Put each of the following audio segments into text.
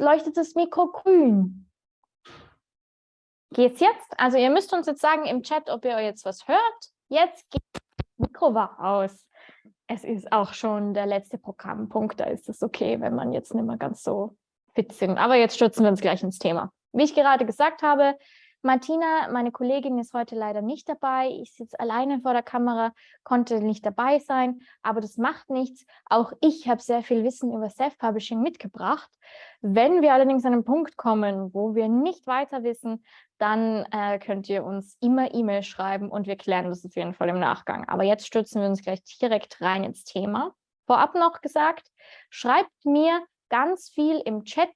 Leuchtet das Mikro grün. Geht's jetzt? Also ihr müsst uns jetzt sagen im Chat, ob ihr jetzt was hört. Jetzt geht das Mikro war aus. Es ist auch schon der letzte Programmpunkt, da ist es okay, wenn man jetzt nicht mehr ganz so fit sind. Aber jetzt stürzen wir uns gleich ins Thema. Wie ich gerade gesagt habe, Martina, meine Kollegin, ist heute leider nicht dabei. Ich sitze alleine vor der Kamera, konnte nicht dabei sein, aber das macht nichts. Auch ich habe sehr viel Wissen über Self-Publishing mitgebracht. Wenn wir allerdings an einen Punkt kommen, wo wir nicht weiter wissen, dann äh, könnt ihr uns immer E-Mail schreiben und wir klären das auf jeden Fall im Nachgang. Aber jetzt stürzen wir uns gleich direkt rein ins Thema. Vorab noch gesagt, schreibt mir ganz viel im Chat,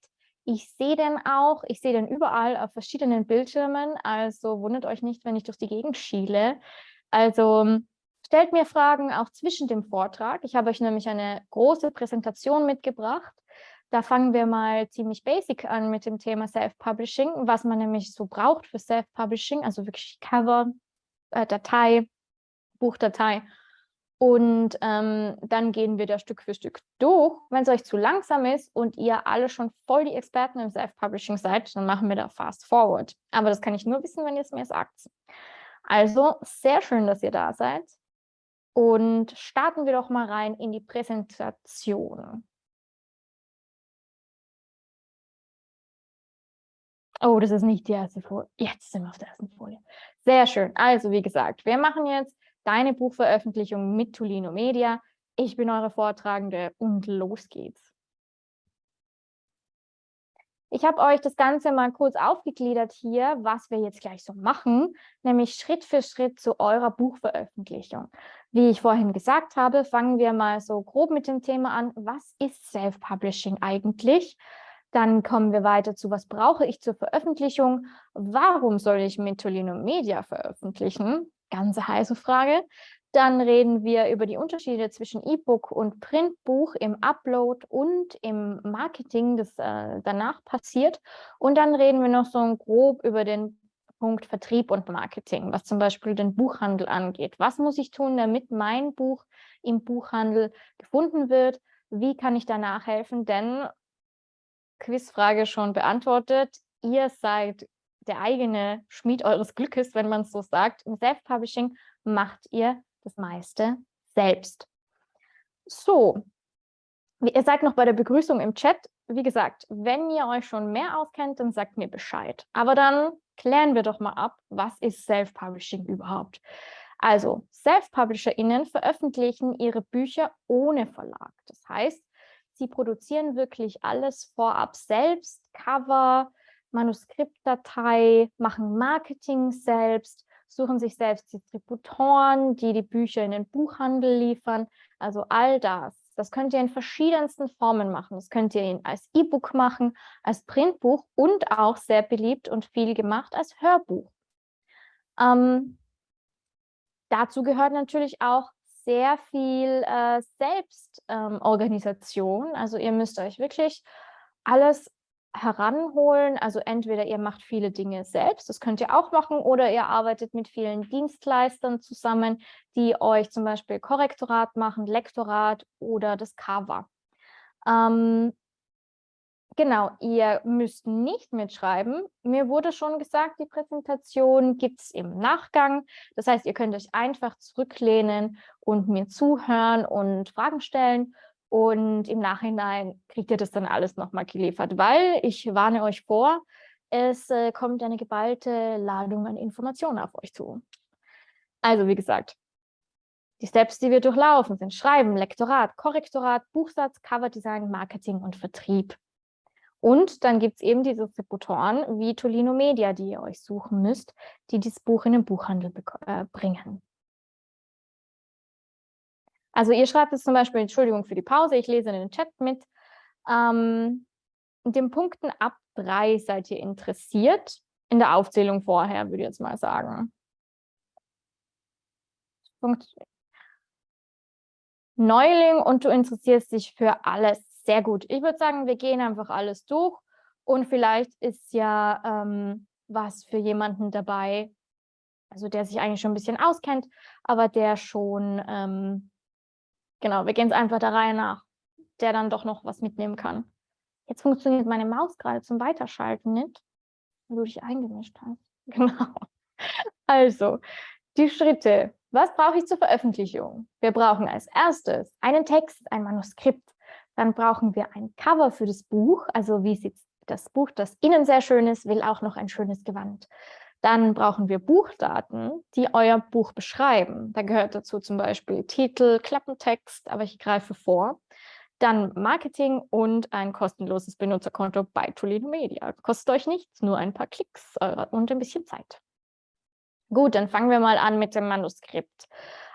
ich sehe den auch, ich sehe den überall auf verschiedenen Bildschirmen, also wundert euch nicht, wenn ich durch die Gegend schiele. Also stellt mir Fragen auch zwischen dem Vortrag. Ich habe euch nämlich eine große Präsentation mitgebracht. Da fangen wir mal ziemlich basic an mit dem Thema Self-Publishing, was man nämlich so braucht für Self-Publishing, also wirklich Cover, äh, Datei, Buchdatei und ähm, dann gehen wir da Stück für Stück durch. Wenn es euch zu langsam ist und ihr alle schon voll die Experten im Self-Publishing seid, dann machen wir da fast forward. Aber das kann ich nur wissen, wenn ihr es mir sagt. Also sehr schön, dass ihr da seid. Und starten wir doch mal rein in die Präsentation. Oh, das ist nicht die erste Folie. Jetzt sind wir auf der ersten Folie. Sehr schön. Also, wie gesagt, wir machen jetzt deine Buchveröffentlichung mit Tolino Media. Ich bin eure Vortragende und los geht's. Ich habe euch das Ganze mal kurz aufgegliedert hier, was wir jetzt gleich so machen, nämlich Schritt für Schritt zu eurer Buchveröffentlichung. Wie ich vorhin gesagt habe, fangen wir mal so grob mit dem Thema an, was ist Self-Publishing eigentlich? Dann kommen wir weiter zu, was brauche ich zur Veröffentlichung? Warum soll ich mit Tolino Media veröffentlichen? Ganz heiße Frage. Dann reden wir über die Unterschiede zwischen E-Book und Printbuch im Upload und im Marketing, das äh, danach passiert. Und dann reden wir noch so grob über den Punkt Vertrieb und Marketing, was zum Beispiel den Buchhandel angeht. Was muss ich tun, damit mein Buch im Buchhandel gefunden wird? Wie kann ich da nachhelfen? Denn Quizfrage schon beantwortet. Ihr seid der eigene Schmied eures Glückes, wenn man es so sagt. Im Self-Publishing macht ihr das meiste selbst. So, ihr seid noch bei der Begrüßung im Chat. Wie gesagt, wenn ihr euch schon mehr auskennt, dann sagt mir Bescheid. Aber dann klären wir doch mal ab, was ist Self-Publishing überhaupt? Also, Self-PublisherInnen veröffentlichen ihre Bücher ohne Verlag. Das heißt, sie produzieren wirklich alles vorab selbst, Cover, Manuskriptdatei, machen Marketing selbst, suchen sich selbst Distributoren, die die Bücher in den Buchhandel liefern. Also all das. Das könnt ihr in verschiedensten Formen machen. Das könnt ihr als E-Book machen, als Printbuch und auch sehr beliebt und viel gemacht als Hörbuch. Ähm, dazu gehört natürlich auch sehr viel äh, Selbstorganisation. Ähm, also ihr müsst euch wirklich alles heranholen. Also entweder ihr macht viele Dinge selbst, das könnt ihr auch machen, oder ihr arbeitet mit vielen Dienstleistern zusammen, die euch zum Beispiel Korrektorat machen, Lektorat oder das Cover. Ähm, genau, ihr müsst nicht mitschreiben. Mir wurde schon gesagt, die Präsentation gibt es im Nachgang. Das heißt, ihr könnt euch einfach zurücklehnen und mir zuhören und Fragen stellen. Und im Nachhinein kriegt ihr das dann alles nochmal geliefert, weil ich warne euch vor, es äh, kommt eine geballte Ladung an Informationen auf euch zu. Also wie gesagt, die Steps, die wir durchlaufen, sind Schreiben, Lektorat, Korrektorat, Buchsatz, Coverdesign, Marketing und Vertrieb. Und dann gibt es eben diese Distributoren wie Tolino Media, die ihr euch suchen müsst, die dieses Buch in den Buchhandel äh, bringen. Also ihr schreibt jetzt zum Beispiel, Entschuldigung für die Pause, ich lese in den Chat mit. Ähm, in den Punkten ab drei seid ihr interessiert. In der Aufzählung vorher, würde ich jetzt mal sagen. Punkt. Neuling und du interessierst dich für alles. Sehr gut. Ich würde sagen, wir gehen einfach alles durch und vielleicht ist ja ähm, was für jemanden dabei, also der sich eigentlich schon ein bisschen auskennt, aber der schon ähm, Genau, wir gehen es einfach der Reihe nach, der dann doch noch was mitnehmen kann. Jetzt funktioniert meine Maus gerade zum Weiterschalten nicht, weil du dich eingemischt hast. Genau. Also, die Schritte. Was brauche ich zur Veröffentlichung? Wir brauchen als erstes einen Text, ein Manuskript. Dann brauchen wir ein Cover für das Buch. Also wie sieht das Buch, das innen sehr schön ist, will auch noch ein schönes Gewand. Dann brauchen wir Buchdaten, die euer Buch beschreiben. Da gehört dazu zum Beispiel Titel, Klappentext, aber ich greife vor. Dann Marketing und ein kostenloses Benutzerkonto bei Tolino Media. Kostet euch nichts, nur ein paar Klicks und ein bisschen Zeit. Gut, dann fangen wir mal an mit dem Manuskript.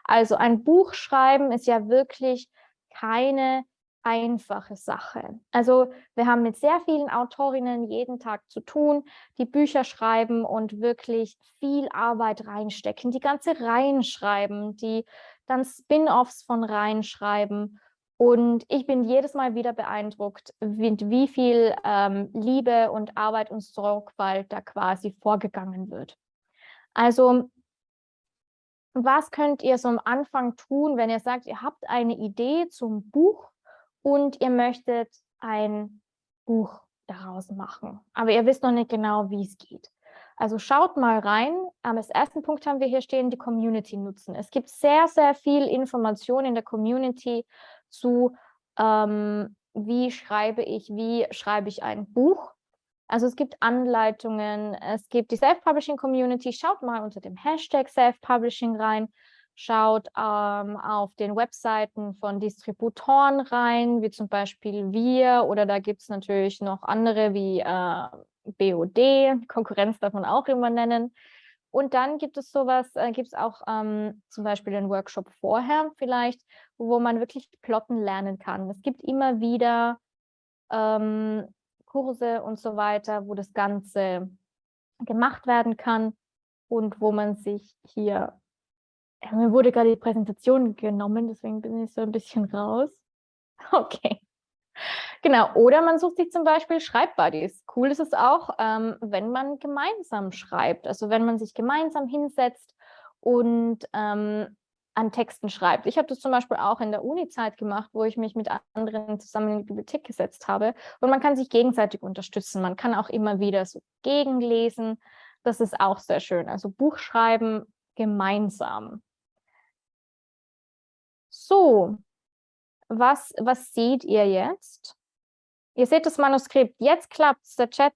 Also ein Buch schreiben ist ja wirklich keine einfache Sache. Also wir haben mit sehr vielen Autorinnen jeden Tag zu tun, die Bücher schreiben und wirklich viel Arbeit reinstecken, die ganze Reihen schreiben, die dann Spin-offs von Reihen schreiben. Und ich bin jedes Mal wieder beeindruckt, mit wie viel ähm, Liebe und Arbeit und Sorgfalt da quasi vorgegangen wird. Also was könnt ihr so am Anfang tun, wenn ihr sagt, ihr habt eine Idee zum Buch und ihr möchtet ein Buch daraus machen, aber ihr wisst noch nicht genau, wie es geht. Also schaut mal rein. Als ersten Punkt haben wir hier stehen, die Community nutzen. Es gibt sehr, sehr viel Information in der Community zu, ähm, wie schreibe ich, wie schreibe ich ein Buch. Also es gibt Anleitungen, es gibt die Self-Publishing-Community. Schaut mal unter dem Hashtag Self-Publishing rein. Schaut ähm, auf den Webseiten von Distributoren rein, wie zum Beispiel wir. Oder da gibt es natürlich noch andere wie äh, BOD. Konkurrenz darf man auch immer nennen. Und dann gibt es sowas, äh, gibt es auch ähm, zum Beispiel einen Workshop vorher vielleicht, wo man wirklich plotten lernen kann. Es gibt immer wieder ähm, Kurse und so weiter, wo das Ganze gemacht werden kann und wo man sich hier, mir wurde gerade die Präsentation genommen, deswegen bin ich so ein bisschen raus. Okay. Genau, oder man sucht sich zum Beispiel Schreibbuddies. Cool ist es auch, ähm, wenn man gemeinsam schreibt, also wenn man sich gemeinsam hinsetzt und ähm, an Texten schreibt. Ich habe das zum Beispiel auch in der Uni-Zeit gemacht, wo ich mich mit anderen zusammen in die Bibliothek gesetzt habe. Und man kann sich gegenseitig unterstützen. Man kann auch immer wieder so gegenlesen. Das ist auch sehr schön. Also Buch schreiben gemeinsam. So, was, was seht ihr jetzt? Ihr seht das Manuskript. Jetzt klappt es. Der Chat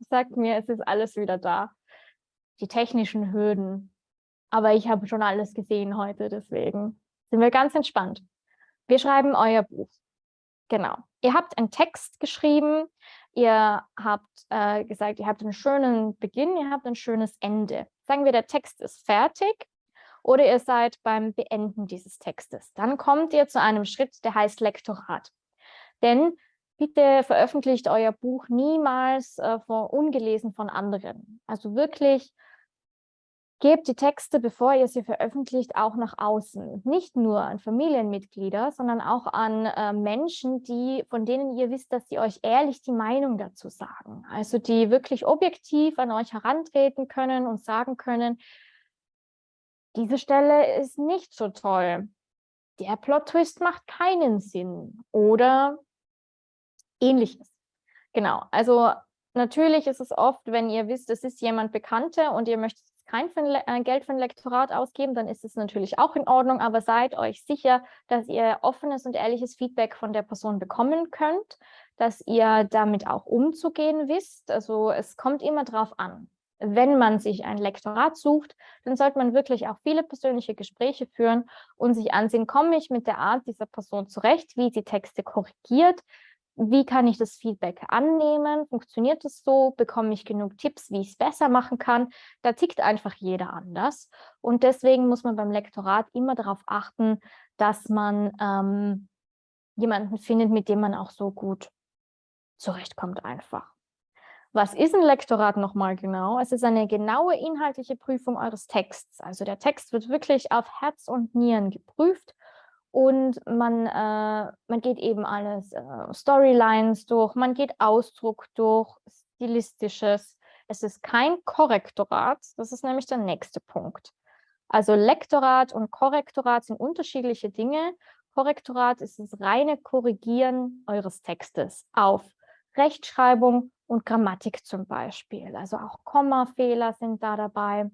sagt mir, es ist alles wieder da. Die technischen Hürden aber ich habe schon alles gesehen heute, deswegen sind wir ganz entspannt. Wir schreiben euer Buch. Genau. Ihr habt einen Text geschrieben, ihr habt äh, gesagt, ihr habt einen schönen Beginn, ihr habt ein schönes Ende. Sagen wir, der Text ist fertig oder ihr seid beim Beenden dieses Textes. Dann kommt ihr zu einem Schritt, der heißt Lektorat. Denn bitte veröffentlicht euer Buch niemals äh, von, ungelesen von anderen. Also wirklich Gebt die Texte, bevor ihr sie veröffentlicht, auch nach außen. Nicht nur an Familienmitglieder, sondern auch an äh, Menschen, die, von denen ihr wisst, dass sie euch ehrlich die Meinung dazu sagen. Also die wirklich objektiv an euch herantreten können und sagen können, diese Stelle ist nicht so toll. Der Plot-Twist macht keinen Sinn. Oder ähnliches. Genau, also natürlich ist es oft, wenn ihr wisst, es ist jemand Bekannter und ihr möchtet kein äh, Geld für ein Lektorat ausgeben, dann ist es natürlich auch in Ordnung, aber seid euch sicher, dass ihr offenes und ehrliches Feedback von der Person bekommen könnt, dass ihr damit auch umzugehen wisst. Also es kommt immer darauf an. Wenn man sich ein Lektorat sucht, dann sollte man wirklich auch viele persönliche Gespräche führen und sich ansehen, komme ich mit der Art dieser Person zurecht, wie sie Texte korrigiert, wie kann ich das Feedback annehmen? Funktioniert es so? Bekomme ich genug Tipps, wie ich es besser machen kann? Da tickt einfach jeder anders. Und deswegen muss man beim Lektorat immer darauf achten, dass man ähm, jemanden findet, mit dem man auch so gut zurechtkommt einfach. Was ist ein Lektorat nochmal genau? Es ist eine genaue inhaltliche Prüfung eures Texts. Also der Text wird wirklich auf Herz und Nieren geprüft und man, äh, man geht eben alles, äh, Storylines durch, man geht Ausdruck durch, Stilistisches. Es ist kein Korrektorat, das ist nämlich der nächste Punkt. Also Lektorat und Korrektorat sind unterschiedliche Dinge. Korrektorat ist das reine Korrigieren eures Textes auf Rechtschreibung und Grammatik zum Beispiel. Also auch Kommafehler sind da dabei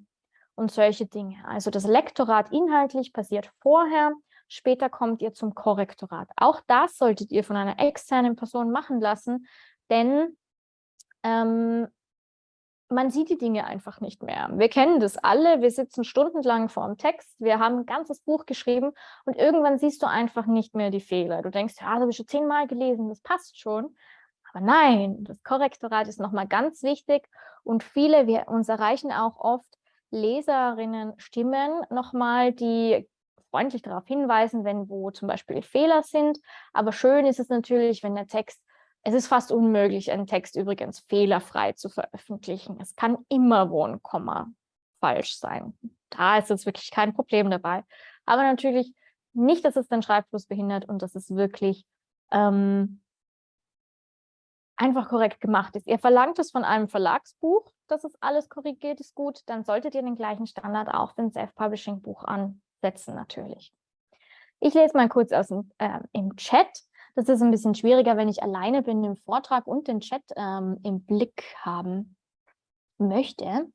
und solche Dinge. Also das Lektorat inhaltlich passiert vorher, später kommt ihr zum Korrektorat. Auch das solltet ihr von einer externen Person machen lassen, denn ähm, man sieht die Dinge einfach nicht mehr. Wir kennen das alle, wir sitzen stundenlang vor dem Text, wir haben ein ganzes Buch geschrieben und irgendwann siehst du einfach nicht mehr die Fehler. Du denkst, ja, das habe ich schon zehnmal gelesen, das passt schon. Aber nein, das Korrektorat ist nochmal ganz wichtig und viele, wir uns erreichen auch oft Leserinnen Stimmen nochmal, die freundlich darauf hinweisen, wenn wo zum Beispiel Fehler sind. Aber schön ist es natürlich, wenn der Text, es ist fast unmöglich, einen Text übrigens fehlerfrei zu veröffentlichen. Es kann immer wo ein Komma falsch sein. Da ist jetzt wirklich kein Problem dabei. Aber natürlich nicht, dass es den Schreibfluss behindert und dass es wirklich ähm, einfach korrekt gemacht ist. Ihr verlangt es von einem Verlagsbuch, dass es alles korrigiert ist gut, dann solltet ihr den gleichen Standard auch für ein Self-Publishing-Buch ansetzen natürlich. Ich lese mal kurz aus dem, äh, im Chat. Das ist ein bisschen schwieriger, wenn ich alleine bin im Vortrag und den Chat ähm, im Blick haben möchte.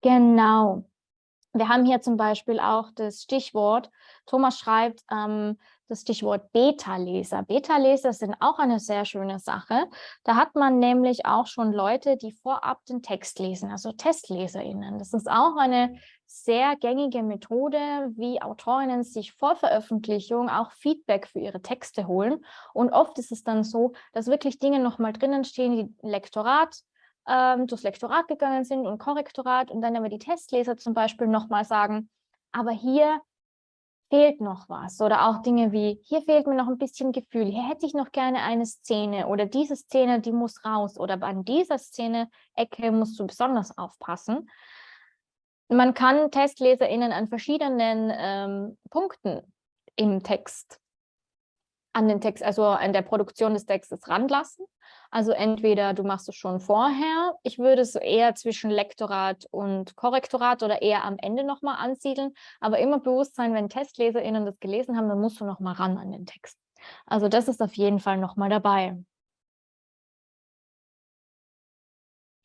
Genau. Wir haben hier zum Beispiel auch das Stichwort, Thomas schreibt, ähm, das Stichwort Beta-Leser. Beta-Leser sind auch eine sehr schöne Sache. Da hat man nämlich auch schon Leute, die vorab den Text lesen, also TestleserInnen. Das ist auch eine sehr gängige Methode, wie Autorinnen sich vor Veröffentlichung auch Feedback für ihre Texte holen. Und oft ist es dann so, dass wirklich Dinge nochmal drinnen stehen, die Lektorat, ähm, durchs Lektorat gegangen sind und Korrektorat und dann aber die Testleser zum Beispiel nochmal sagen, aber hier fehlt noch was oder auch Dinge wie, hier fehlt mir noch ein bisschen Gefühl, hier hätte ich noch gerne eine Szene oder diese Szene, die muss raus oder an dieser Szene Ecke musst du besonders aufpassen. Man kann TestleserInnen an verschiedenen ähm, Punkten im Text an den Text, also an der Produktion des Textes ranlassen. Also entweder du machst es schon vorher, ich würde es eher zwischen Lektorat und Korrektorat oder eher am Ende nochmal ansiedeln, aber immer bewusst sein, wenn TestleserInnen das gelesen haben, dann musst du nochmal ran an den Text. Also das ist auf jeden Fall nochmal dabei.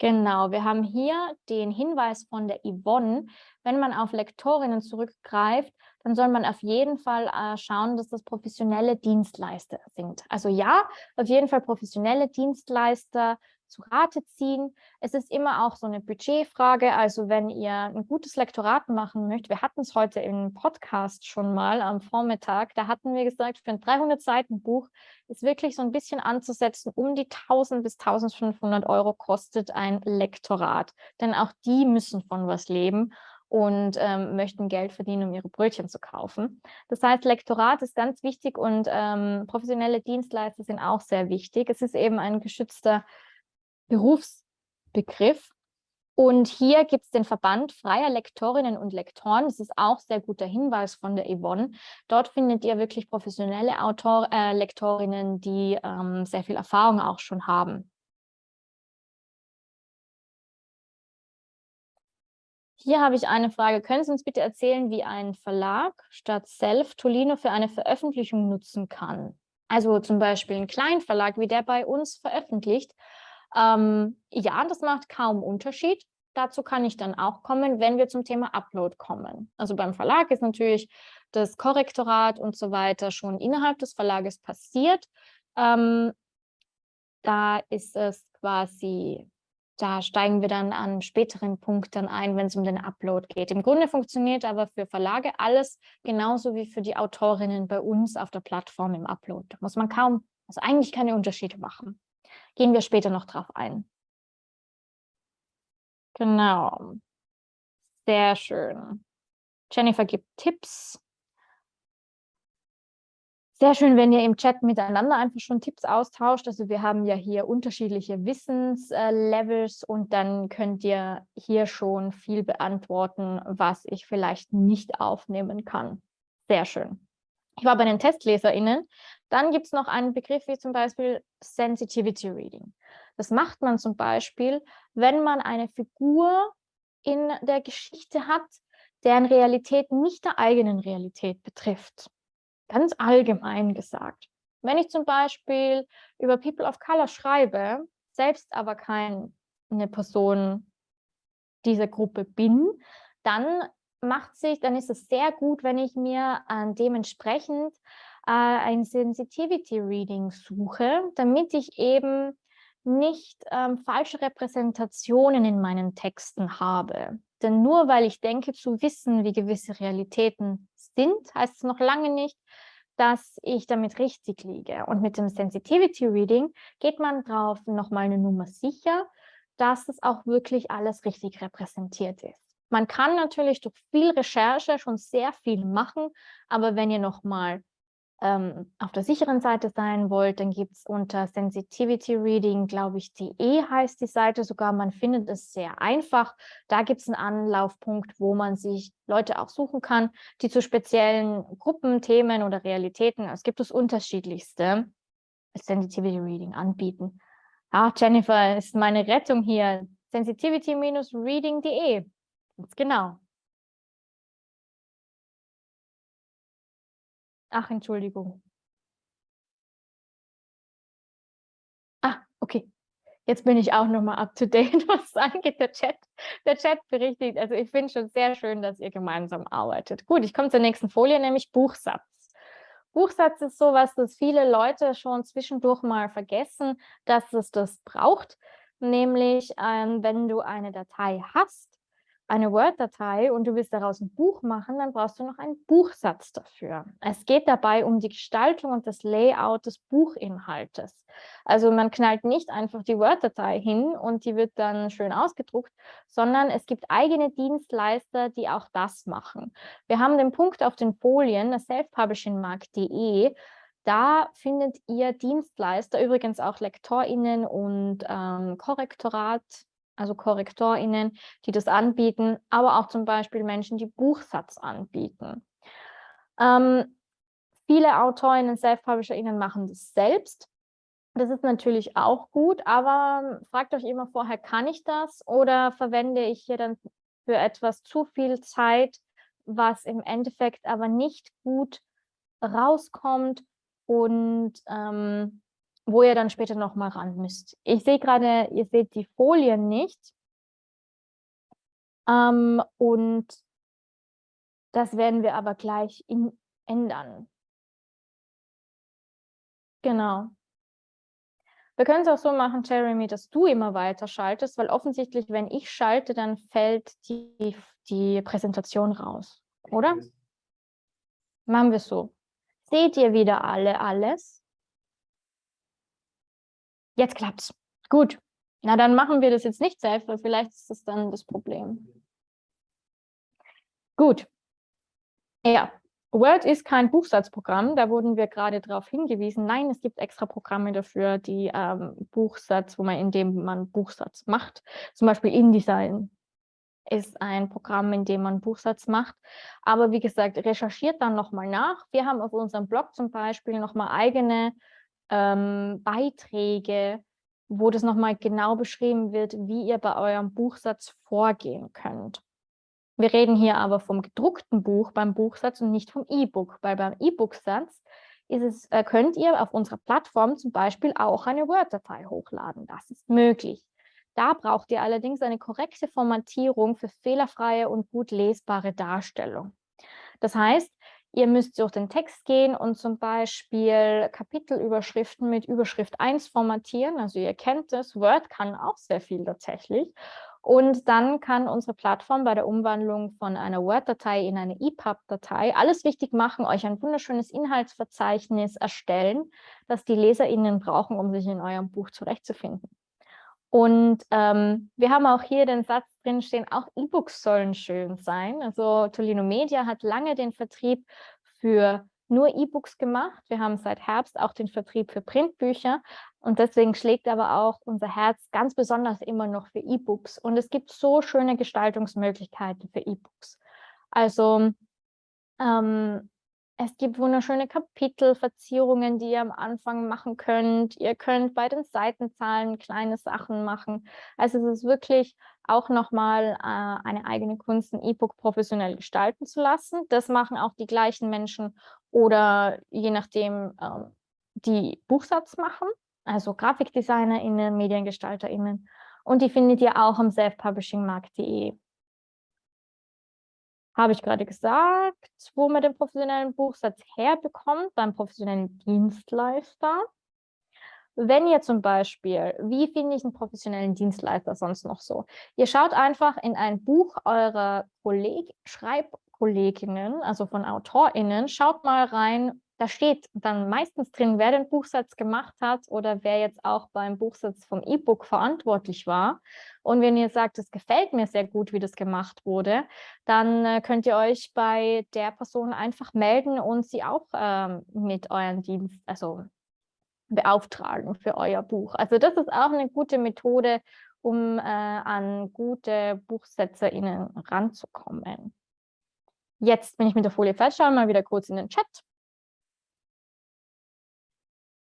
Genau, wir haben hier den Hinweis von der Yvonne. Wenn man auf Lektorinnen zurückgreift, dann soll man auf jeden Fall äh, schauen, dass das professionelle Dienstleister sind. Also ja, auf jeden Fall professionelle Dienstleister zu Rate ziehen. Es ist immer auch so eine Budgetfrage. Also wenn ihr ein gutes Lektorat machen möchtet, wir hatten es heute im Podcast schon mal am Vormittag, da hatten wir gesagt, für ein 300-Seiten-Buch ist wirklich so ein bisschen anzusetzen, um die 1000 bis 1500 Euro kostet ein Lektorat. Denn auch die müssen von was leben und ähm, möchten Geld verdienen, um ihre Brötchen zu kaufen. Das heißt, Lektorat ist ganz wichtig und ähm, professionelle Dienstleister sind auch sehr wichtig. Es ist eben ein geschützter Berufsbegriff. Und hier gibt es den Verband freier Lektorinnen und Lektoren. Das ist auch sehr guter Hinweis von der Yvonne. Dort findet ihr wirklich professionelle Autor, äh, Lektorinnen, die ähm, sehr viel Erfahrung auch schon haben. Hier habe ich eine Frage. Können Sie uns bitte erzählen, wie ein Verlag statt Self Tolino für eine Veröffentlichung nutzen kann? Also zum Beispiel ein Kleinverlag, wie der bei uns veröffentlicht, ähm, ja, das macht kaum Unterschied. Dazu kann ich dann auch kommen, wenn wir zum Thema Upload kommen. Also beim Verlag ist natürlich das Korrektorat und so weiter schon innerhalb des Verlages passiert. Ähm, da ist es quasi, da steigen wir dann an späteren Punkten ein, wenn es um den Upload geht. Im Grunde funktioniert aber für Verlage alles genauso wie für die Autorinnen bei uns auf der Plattform im Upload. Da muss man kaum, also eigentlich keine Unterschiede machen. Gehen wir später noch drauf ein. Genau. Sehr schön. Jennifer gibt Tipps. Sehr schön, wenn ihr im Chat miteinander einfach schon Tipps austauscht. Also wir haben ja hier unterschiedliche Wissenslevels und dann könnt ihr hier schon viel beantworten, was ich vielleicht nicht aufnehmen kann. Sehr schön. Ich war bei den TestleserInnen. Dann gibt es noch einen Begriff wie zum Beispiel Sensitivity Reading. Das macht man zum Beispiel, wenn man eine Figur in der Geschichte hat, deren Realität nicht der eigenen Realität betrifft. Ganz allgemein gesagt. Wenn ich zum Beispiel über People of Color schreibe, selbst aber keine Person dieser Gruppe bin, dann macht sich, dann ist es sehr gut, wenn ich mir äh, dementsprechend äh, ein Sensitivity Reading suche, damit ich eben nicht ähm, falsche Repräsentationen in meinen Texten habe. Denn nur weil ich denke zu wissen, wie gewisse Realitäten sind, heißt es noch lange nicht, dass ich damit richtig liege. Und mit dem Sensitivity Reading geht man drauf nochmal eine Nummer sicher, dass es auch wirklich alles richtig repräsentiert ist. Man kann natürlich durch viel Recherche schon sehr viel machen, aber wenn ihr nochmal ähm, auf der sicheren Seite sein wollt, dann gibt es unter Sensitivity Reading, glaube ich, die E heißt die Seite sogar. Man findet es sehr einfach. Da gibt es einen Anlaufpunkt, wo man sich Leute auch suchen kann, die zu speziellen Gruppen, Themen oder Realitäten, es gibt das unterschiedlichste, Sensitivity Reading anbieten. Ah, Jennifer ist meine Rettung hier. Sensitivity-reading.de. Genau. Ach, Entschuldigung. Ah, okay. Jetzt bin ich auch nochmal up to date, was angeht, der Chat. Der Chat berichtigt, also ich finde schon sehr schön, dass ihr gemeinsam arbeitet. Gut, ich komme zur nächsten Folie, nämlich Buchsatz. Buchsatz ist sowas, dass viele Leute schon zwischendurch mal vergessen, dass es das braucht. Nämlich, ähm, wenn du eine Datei hast, eine Word-Datei und du willst daraus ein Buch machen, dann brauchst du noch einen Buchsatz dafür. Es geht dabei um die Gestaltung und das Layout des Buchinhaltes. Also man knallt nicht einfach die Word-Datei hin und die wird dann schön ausgedruckt, sondern es gibt eigene Dienstleister, die auch das machen. Wir haben den Punkt auf den Folien, selfpublishingmarkt.de, da findet ihr Dienstleister, übrigens auch LektorInnen und ähm, Korrektorat, also KorrektorInnen, die das anbieten, aber auch zum Beispiel Menschen, die Buchsatz anbieten. Ähm, viele AutorInnen, Self-PublisherInnen machen das selbst. Das ist natürlich auch gut, aber fragt euch immer vorher, kann ich das oder verwende ich hier dann für etwas zu viel Zeit, was im Endeffekt aber nicht gut rauskommt und ähm, wo ihr dann später nochmal ran müsst. Ich sehe gerade, ihr seht die Folien nicht. Ähm, und das werden wir aber gleich in, ändern. Genau. Wir können es auch so machen, Jeremy, dass du immer weiter schaltest, weil offensichtlich, wenn ich schalte, dann fällt die, die Präsentation raus, oder? Machen wir es so. Seht ihr wieder alle alles? Jetzt klappt's. Gut. Na, dann machen wir das jetzt nicht selbst, weil vielleicht ist das dann das Problem. Gut. Ja, Word ist kein Buchsatzprogramm, da wurden wir gerade darauf hingewiesen. Nein, es gibt extra Programme dafür, die ähm, Buchsatz, wo man, in dem man Buchsatz macht. Zum Beispiel InDesign ist ein Programm, in dem man Buchsatz macht. Aber wie gesagt, recherchiert dann nochmal nach. Wir haben auf unserem Blog zum Beispiel nochmal eigene ähm, Beiträge, wo das nochmal genau beschrieben wird, wie ihr bei eurem Buchsatz vorgehen könnt. Wir reden hier aber vom gedruckten Buch beim Buchsatz und nicht vom E-Book, weil beim E-Book-Satz äh, könnt ihr auf unserer Plattform zum Beispiel auch eine Word-Datei hochladen. Das ist möglich. Da braucht ihr allerdings eine korrekte Formatierung für fehlerfreie und gut lesbare Darstellung. Das heißt, Ihr müsst durch den Text gehen und zum Beispiel Kapitelüberschriften mit Überschrift 1 formatieren. Also ihr kennt es, Word kann auch sehr viel tatsächlich. Und dann kann unsere Plattform bei der Umwandlung von einer Word-Datei in eine EPUB-Datei alles wichtig machen, euch ein wunderschönes Inhaltsverzeichnis erstellen, das die LeserInnen brauchen, um sich in eurem Buch zurechtzufinden. Und ähm, wir haben auch hier den Satz drin stehen, auch E-Books sollen schön sein. Also Tolino Media hat lange den Vertrieb für nur E-Books gemacht. Wir haben seit Herbst auch den Vertrieb für Printbücher und deswegen schlägt aber auch unser Herz ganz besonders immer noch für E-Books. Und es gibt so schöne Gestaltungsmöglichkeiten für E-Books. Also ähm, es gibt wunderschöne Kapitelverzierungen, die ihr am Anfang machen könnt. Ihr könnt bei den Seitenzahlen kleine Sachen machen. Also es ist wirklich auch nochmal äh, eine eigene Kunst, ein E-Book professionell gestalten zu lassen. Das machen auch die gleichen Menschen oder je nachdem, ähm, die Buchsatz machen, also GrafikdesignerInnen, MediengestalterInnen. Und die findet ihr auch am selfpublishingmarkt.de. Habe ich gerade gesagt, wo man den professionellen Buchsatz herbekommt, beim professionellen Dienstleister. Wenn ihr zum Beispiel, wie finde ich einen professionellen Dienstleister sonst noch so? Ihr schaut einfach in ein Buch eurer Kolleg Schreibkolleginnen, also von AutorInnen, schaut mal rein, da steht dann meistens drin, wer den Buchsatz gemacht hat oder wer jetzt auch beim Buchsatz vom E-Book verantwortlich war. Und wenn ihr sagt, es gefällt mir sehr gut, wie das gemacht wurde, dann äh, könnt ihr euch bei der Person einfach melden und sie auch ähm, mit euren Dienst, also beauftragen für euer Buch. Also das ist auch eine gute Methode, um äh, an gute BuchsetzerInnen ranzukommen. Jetzt bin ich mit der Folie fertig, schauen wir mal wieder kurz in den Chat.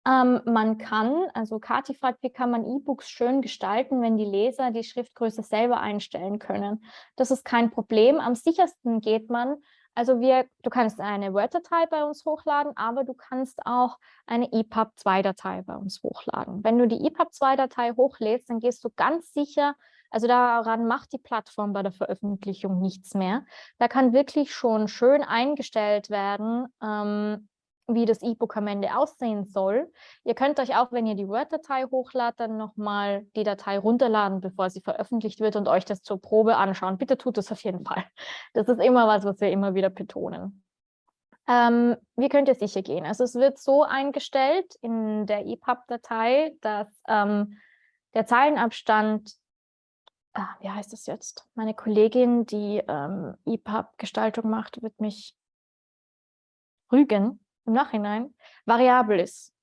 Ähm, man kann, also Kati fragt, wie kann man E-Books schön gestalten, wenn die Leser die Schriftgröße selber einstellen können. Das ist kein Problem. Am sichersten geht man, also wir, du kannst eine Word-Datei bei uns hochladen, aber du kannst auch eine EPUB-2-Datei bei uns hochladen. Wenn du die EPUB-2-Datei hochlädst, dann gehst du ganz sicher, also daran macht die Plattform bei der Veröffentlichung nichts mehr. Da kann wirklich schon schön eingestellt werden, ähm, wie das E-Book am Ende aussehen soll. Ihr könnt euch auch, wenn ihr die Word-Datei hochladet, dann nochmal die Datei runterladen, bevor sie veröffentlicht wird und euch das zur Probe anschauen. Bitte tut das auf jeden Fall. Das ist immer was, was wir immer wieder betonen. Ähm, wie könnt ihr sicher gehen? Also es wird so eingestellt in der EPUB-Datei, dass ähm, der Zeilenabstand, ah, wie heißt das jetzt? Meine Kollegin, die ähm, EPUB-Gestaltung macht, wird mich rügen im Nachhinein variabel ist.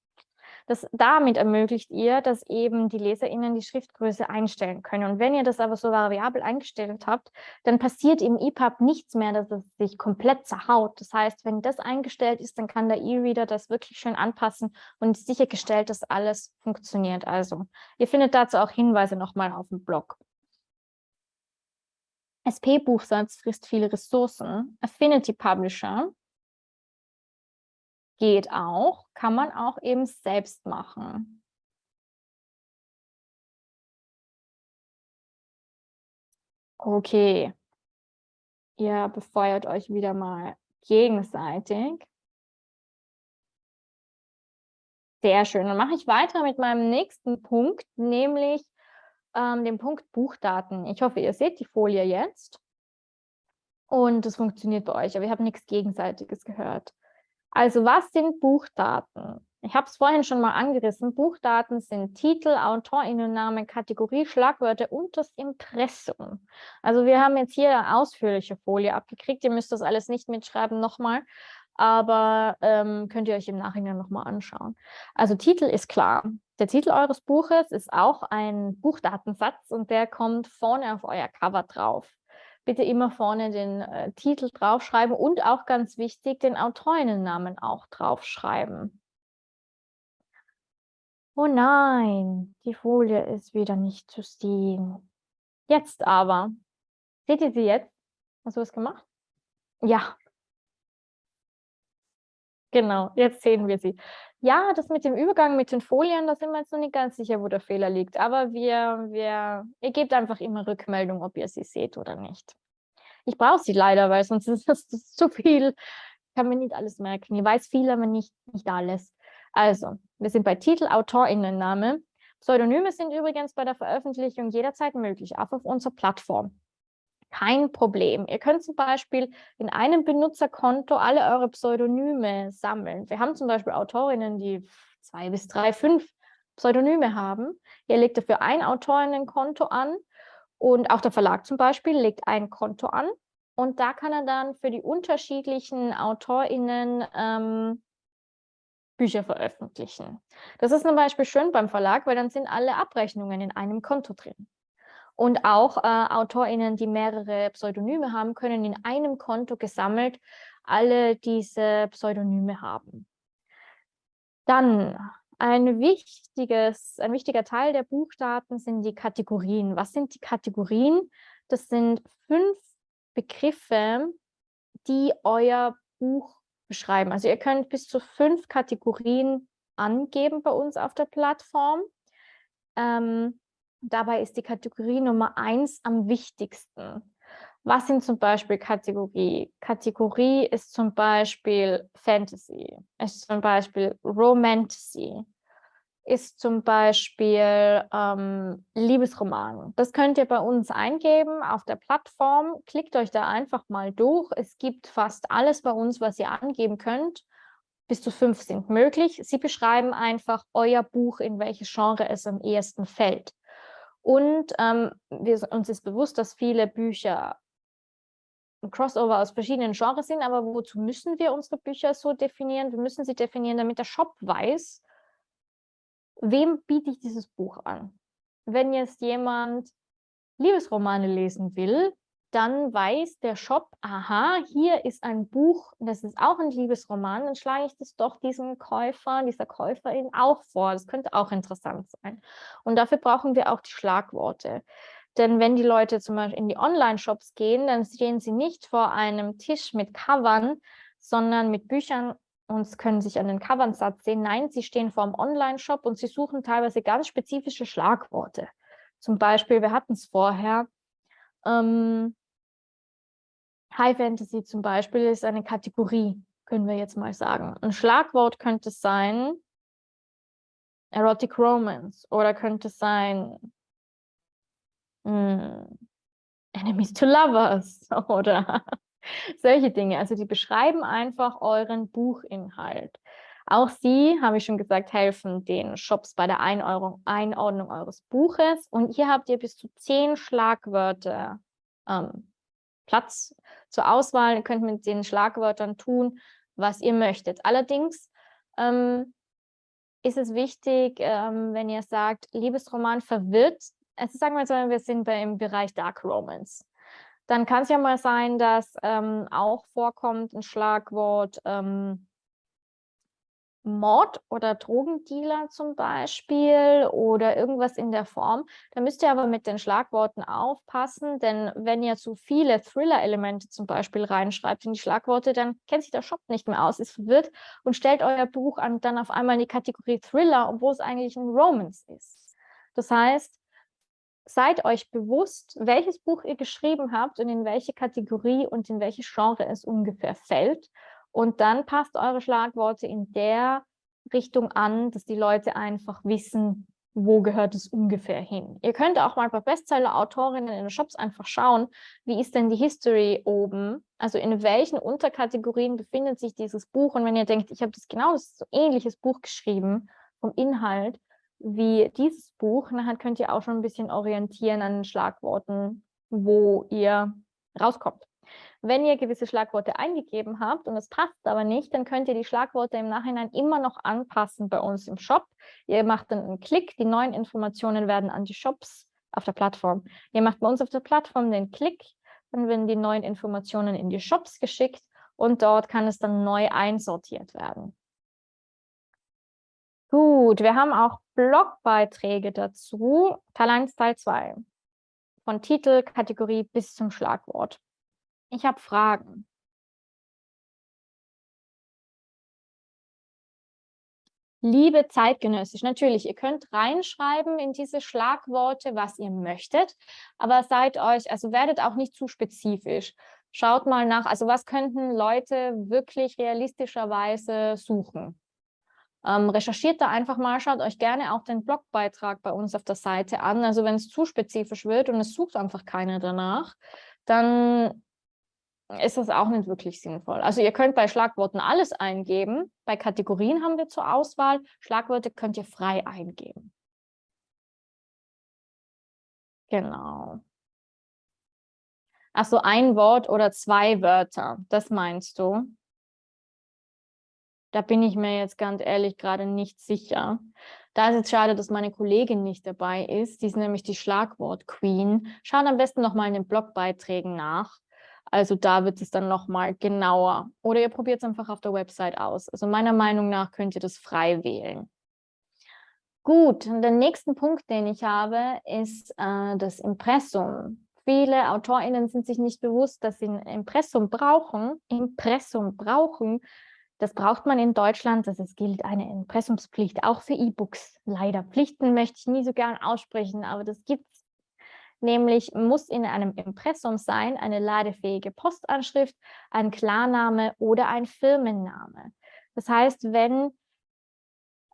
Das, damit ermöglicht ihr, dass eben die LeserInnen die Schriftgröße einstellen können. Und wenn ihr das aber so variabel eingestellt habt, dann passiert im EPUB nichts mehr, dass es sich komplett zerhaut. Das heißt, wenn das eingestellt ist, dann kann der E-Reader das wirklich schön anpassen und sichergestellt, dass alles funktioniert. Also, ihr findet dazu auch Hinweise nochmal auf dem Blog. SP-Buchsatz frisst viele Ressourcen. Affinity Publisher geht auch, kann man auch eben selbst machen. Okay, ihr befeuert euch wieder mal gegenseitig. Sehr schön. Dann mache ich weiter mit meinem nächsten Punkt, nämlich ähm, dem Punkt Buchdaten. Ich hoffe, ihr seht die Folie jetzt. Und es funktioniert bei euch, aber ich habe nichts Gegenseitiges gehört. Also was sind Buchdaten? Ich habe es vorhin schon mal angerissen. Buchdaten sind Titel, Autorinnennamen, Kategorie, Schlagwörter und das Impressum. Also wir haben jetzt hier eine ausführliche Folie abgekriegt. Ihr müsst das alles nicht mitschreiben nochmal, aber ähm, könnt ihr euch im Nachhinein nochmal anschauen. Also Titel ist klar. Der Titel eures Buches ist auch ein Buchdatensatz und der kommt vorne auf euer Cover drauf bitte immer vorne den äh, Titel draufschreiben und auch ganz wichtig, den Autorinnennamen auch draufschreiben. Oh nein, die Folie ist wieder nicht zu sehen. Jetzt aber. Seht ihr sie jetzt? Hast du was gemacht? Ja. Genau, jetzt sehen wir sie. Ja, das mit dem Übergang mit den Folien, da sind wir jetzt noch nicht ganz sicher, wo der Fehler liegt. Aber wir, wir, ihr gebt einfach immer Rückmeldung, ob ihr sie seht oder nicht. Ich brauche sie leider, weil sonst ist das zu viel. Ich kann mir nicht alles merken. Ich weiß viel, aber nicht, nicht alles. Also, wir sind bei Titel, AutorInnenname. Pseudonyme sind übrigens bei der Veröffentlichung jederzeit möglich, auch auf unserer Plattform. Kein Problem. Ihr könnt zum Beispiel in einem Benutzerkonto alle eure Pseudonyme sammeln. Wir haben zum Beispiel Autorinnen, die zwei bis drei, fünf Pseudonyme haben. Ihr legt dafür ein Autorinnenkonto an und auch der Verlag zum Beispiel legt ein Konto an und da kann er dann für die unterschiedlichen AutorInnen ähm, Bücher veröffentlichen. Das ist zum Beispiel schön beim Verlag, weil dann sind alle Abrechnungen in einem Konto drin. Und auch äh, AutorInnen, die mehrere Pseudonyme haben, können in einem Konto gesammelt alle diese Pseudonyme haben. Dann ein, wichtiges, ein wichtiger Teil der Buchdaten sind die Kategorien. Was sind die Kategorien? Das sind fünf Begriffe, die euer Buch beschreiben. Also ihr könnt bis zu fünf Kategorien angeben bei uns auf der Plattform. Ähm, dabei ist die Kategorie Nummer eins am wichtigsten. Was sind zum Beispiel Kategorie? Kategorie ist zum Beispiel Fantasy, ist zum Beispiel Romantasy, ist zum Beispiel ähm, Liebesroman. Das könnt ihr bei uns eingeben auf der Plattform. Klickt euch da einfach mal durch. Es gibt fast alles bei uns, was ihr angeben könnt. Bis zu fünf sind möglich. Sie beschreiben einfach euer Buch, in welches Genre es am ehesten fällt. Und ähm, wir, uns ist bewusst, dass viele Bücher ein Crossover aus verschiedenen Genres sind, aber wozu müssen wir unsere Bücher so definieren? Wir müssen sie definieren, damit der Shop weiß, wem biete ich dieses Buch an? Wenn jetzt jemand Liebesromane lesen will, dann weiß der Shop, aha, hier ist ein Buch, das ist auch ein Liebesroman, dann schlage ich das doch diesem Käufer, dieser Käuferin auch vor. Das könnte auch interessant sein. Und dafür brauchen wir auch die Schlagworte. Denn wenn die Leute zum Beispiel in die Online-Shops gehen, dann stehen sie nicht vor einem Tisch mit Covern, sondern mit Büchern und können sich an den Covern satt sehen. Nein, sie stehen vor einem Online-Shop und sie suchen teilweise ganz spezifische Schlagworte. Zum Beispiel, wir hatten es vorher, ähm, High Fantasy zum Beispiel ist eine Kategorie, können wir jetzt mal sagen. Ein Schlagwort könnte sein Erotic Romance oder könnte sein hm, Enemies to Lovers oder solche Dinge. Also die beschreiben einfach euren Buchinhalt. Auch sie, habe ich schon gesagt, helfen den Shops bei der Einordnung, Einordnung eures Buches. Und hier habt ihr bis zu zehn Schlagwörter ähm, Platz zur Auswahl. Ihr könnt mit den Schlagwörtern tun, was ihr möchtet. Allerdings ähm, ist es wichtig, ähm, wenn ihr sagt, Liebesroman verwirrt, also sagen wir so, wir sind bei, im Bereich Dark Romance. Dann kann es ja mal sein, dass ähm, auch vorkommt ein Schlagwort ähm, Mord oder Drogendealer zum Beispiel oder irgendwas in der Form. Da müsst ihr aber mit den Schlagworten aufpassen, denn wenn ihr zu viele Thriller-Elemente zum Beispiel reinschreibt in die Schlagworte, dann kennt sich der Shop nicht mehr aus, ist verwirrt und stellt euer Buch an, dann auf einmal in die Kategorie Thriller, obwohl es eigentlich ein Romance ist. Das heißt, seid euch bewusst, welches Buch ihr geschrieben habt und in welche Kategorie und in welche Genre es ungefähr fällt. Und dann passt eure Schlagworte in der Richtung an, dass die Leute einfach wissen, wo gehört es ungefähr hin. Ihr könnt auch mal bei Bestseller-Autorinnen in den Shops einfach schauen, wie ist denn die History oben, also in welchen Unterkategorien befindet sich dieses Buch und wenn ihr denkt, ich habe das genau das so ähnliches Buch geschrieben vom Inhalt, wie dieses Buch. Nachher könnt ihr auch schon ein bisschen orientieren an den Schlagworten, wo ihr rauskommt. Wenn ihr gewisse Schlagworte eingegeben habt und es passt aber nicht, dann könnt ihr die Schlagworte im Nachhinein immer noch anpassen bei uns im Shop. Ihr macht dann einen Klick, die neuen Informationen werden an die Shops auf der Plattform. Ihr macht bei uns auf der Plattform den Klick, dann werden die neuen Informationen in die Shops geschickt und dort kann es dann neu einsortiert werden. Gut, wir haben auch Blogbeiträge dazu. Teil 1, Teil 2. Von Titel, Kategorie bis zum Schlagwort. Ich habe Fragen. Liebe zeitgenössisch, natürlich, ihr könnt reinschreiben in diese Schlagworte, was ihr möchtet, aber seid euch, also werdet auch nicht zu spezifisch. Schaut mal nach, also was könnten Leute wirklich realistischerweise suchen? Ähm, recherchiert da einfach mal, schaut euch gerne auch den Blogbeitrag bei uns auf der Seite an. Also wenn es zu spezifisch wird und es sucht einfach keiner danach, dann ist das auch nicht wirklich sinnvoll. Also ihr könnt bei Schlagworten alles eingeben. Bei Kategorien haben wir zur Auswahl. Schlagwörter könnt ihr frei eingeben. Genau. Achso, ein Wort oder zwei Wörter, das meinst du? Da bin ich mir jetzt ganz ehrlich gerade nicht sicher. Da ist es schade, dass meine Kollegin nicht dabei ist. Die ist nämlich die Schlagwort-Queen. Schaut am besten nochmal in den Blogbeiträgen nach. Also da wird es dann nochmal genauer. Oder ihr probiert es einfach auf der Website aus. Also meiner Meinung nach könnt ihr das frei wählen. Gut, und der nächste Punkt, den ich habe, ist äh, das Impressum. Viele AutorInnen sind sich nicht bewusst, dass sie ein Impressum brauchen, Impressum brauchen, Das braucht man in Deutschland. Das ist, gilt eine Impressumspflicht auch für E-Books. Leider Pflichten möchte ich nie so gern aussprechen, aber das gibt es. Nämlich muss in einem Impressum sein eine ladefähige Postanschrift, ein Klarname oder ein Firmenname. Das heißt, wenn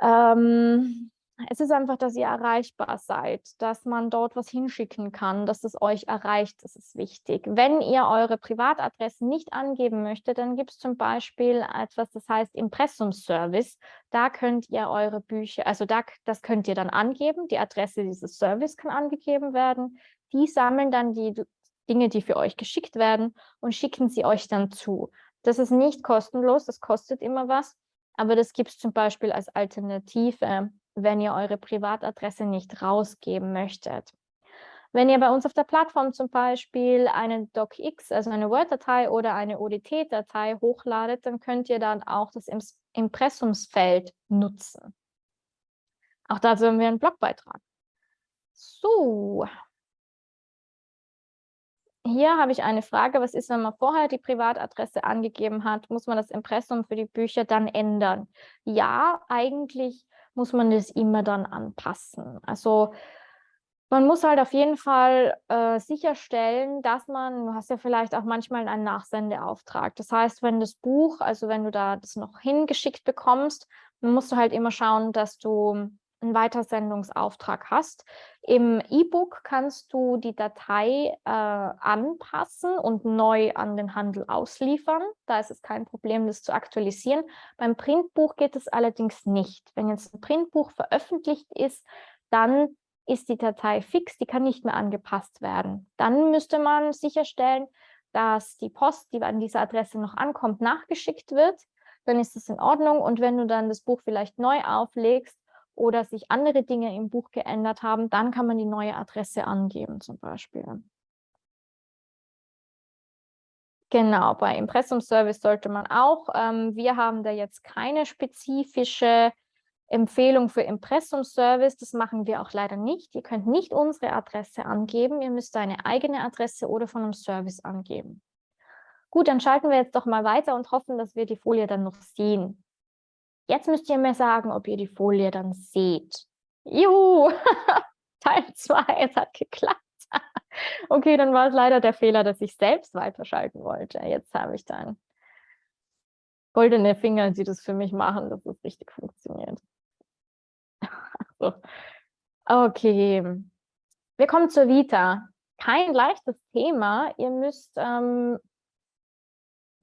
ähm, es ist einfach, dass ihr erreichbar seid, dass man dort was hinschicken kann, dass es euch erreicht, das ist wichtig. Wenn ihr eure Privatadresse nicht angeben möchtet, dann gibt es zum Beispiel etwas, das heißt Impressumservice. Da könnt ihr eure Bücher, also da, das könnt ihr dann angeben, die Adresse dieses Service kann angegeben werden. Die sammeln dann die Dinge, die für euch geschickt werden und schicken sie euch dann zu. Das ist nicht kostenlos, das kostet immer was, aber das gibt es zum Beispiel als Alternative wenn ihr eure Privatadresse nicht rausgeben möchtet. Wenn ihr bei uns auf der Plattform zum Beispiel eine DocX, also eine Word-Datei oder eine ODT-Datei hochladet, dann könnt ihr dann auch das Impressumsfeld nutzen. Auch dazu haben wir einen Blogbeitrag. So. Hier habe ich eine Frage, was ist, wenn man vorher die Privatadresse angegeben hat, muss man das Impressum für die Bücher dann ändern? Ja, eigentlich muss man das immer dann anpassen. Also man muss halt auf jeden Fall äh, sicherstellen, dass man, du hast ja vielleicht auch manchmal einen Nachsendeauftrag. Das heißt, wenn das Buch, also wenn du da das noch hingeschickt bekommst, dann musst du halt immer schauen, dass du einen Weitersendungsauftrag hast. Im E-Book kannst du die Datei äh, anpassen und neu an den Handel ausliefern. Da ist es kein Problem, das zu aktualisieren. Beim Printbuch geht es allerdings nicht. Wenn jetzt ein Printbuch veröffentlicht ist, dann ist die Datei fix, die kann nicht mehr angepasst werden. Dann müsste man sicherstellen, dass die Post, die an dieser Adresse noch ankommt, nachgeschickt wird. Dann ist es in Ordnung. Und wenn du dann das Buch vielleicht neu auflegst, oder sich andere Dinge im Buch geändert haben, dann kann man die neue Adresse angeben zum Beispiel. Genau, bei Impressumservice sollte man auch. Ähm, wir haben da jetzt keine spezifische Empfehlung für Impressumservice. Das machen wir auch leider nicht. Ihr könnt nicht unsere Adresse angeben. Ihr müsst eine eigene Adresse oder von einem Service angeben. Gut, dann schalten wir jetzt doch mal weiter und hoffen, dass wir die Folie dann noch sehen. Jetzt müsst ihr mir sagen, ob ihr die Folie dann seht. Juhu, Teil 2, es hat geklappt. okay, dann war es leider der Fehler, dass ich selbst weiterschalten wollte. Jetzt habe ich dann goldene Finger, die das für mich machen, dass es richtig funktioniert. Okay, wir kommen zur Vita. Kein leichtes Thema. Ihr müsst ähm,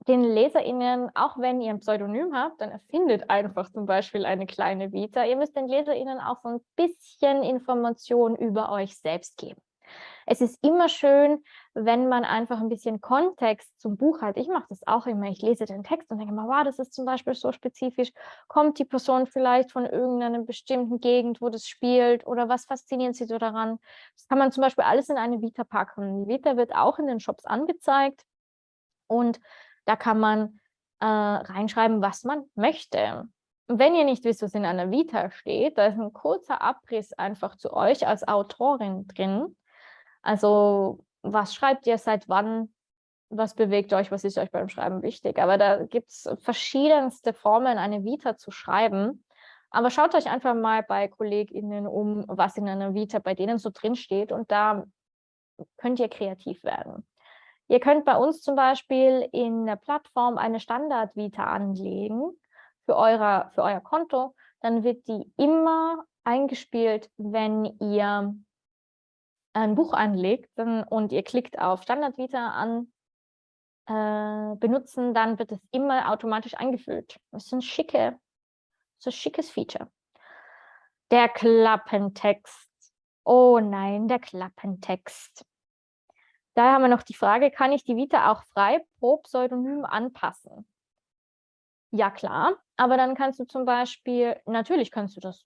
den LeserInnen, auch wenn ihr ein Pseudonym habt, dann erfindet einfach zum Beispiel eine kleine Vita. Ihr müsst den LeserInnen auch so ein bisschen Informationen über euch selbst geben. Es ist immer schön, wenn man einfach ein bisschen Kontext zum Buch hat. Ich mache das auch immer. Ich lese den Text und denke mal, wow, das ist zum Beispiel so spezifisch. Kommt die Person vielleicht von irgendeiner bestimmten Gegend, wo das spielt oder was fasziniert sie so daran? Das kann man zum Beispiel alles in eine Vita packen. Die Vita wird auch in den Shops angezeigt und da kann man äh, reinschreiben, was man möchte. Wenn ihr nicht wisst, was in einer Vita steht, da ist ein kurzer Abriss einfach zu euch als Autorin drin. Also was schreibt ihr, seit wann, was bewegt euch, was ist euch beim Schreiben wichtig. Aber da gibt es verschiedenste Formen, eine Vita zu schreiben. Aber schaut euch einfach mal bei KollegInnen um, was in einer Vita bei denen so drin steht und da könnt ihr kreativ werden. Ihr könnt bei uns zum Beispiel in der Plattform eine Standard-Vita anlegen für, eure, für euer Konto. Dann wird die immer eingespielt, wenn ihr ein Buch anlegt und ihr klickt auf Standard-Vita an, äh, benutzen, dann wird es immer automatisch eingefüllt. Das ist ein, schicke, so ein schickes Feature. Der Klappentext. Oh nein, der Klappentext. Daher haben wir noch die Frage, kann ich die Vita auch frei pro Pseudonym anpassen? Ja, klar, aber dann kannst du zum Beispiel, natürlich kannst du das.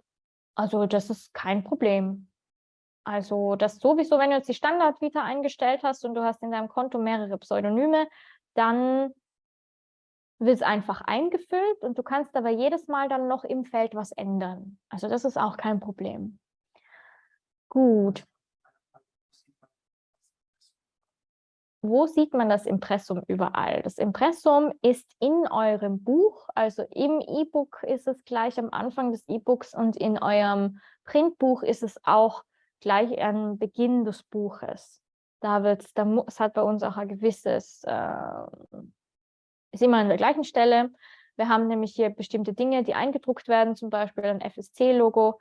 Also das ist kein Problem. Also das sowieso, wenn du jetzt die Standard-Vita eingestellt hast und du hast in deinem Konto mehrere Pseudonyme, dann wird es einfach eingefüllt und du kannst aber jedes Mal dann noch im Feld was ändern. Also das ist auch kein Problem. Gut. Wo sieht man das Impressum überall? Das Impressum ist in eurem Buch, also im E-Book ist es gleich am Anfang des E-Books und in eurem Printbuch ist es auch gleich am Beginn des Buches. Da wird es hat bei uns auch ein gewisses, äh, ist immer an der gleichen Stelle. Wir haben nämlich hier bestimmte Dinge, die eingedruckt werden, zum Beispiel ein FSC-Logo,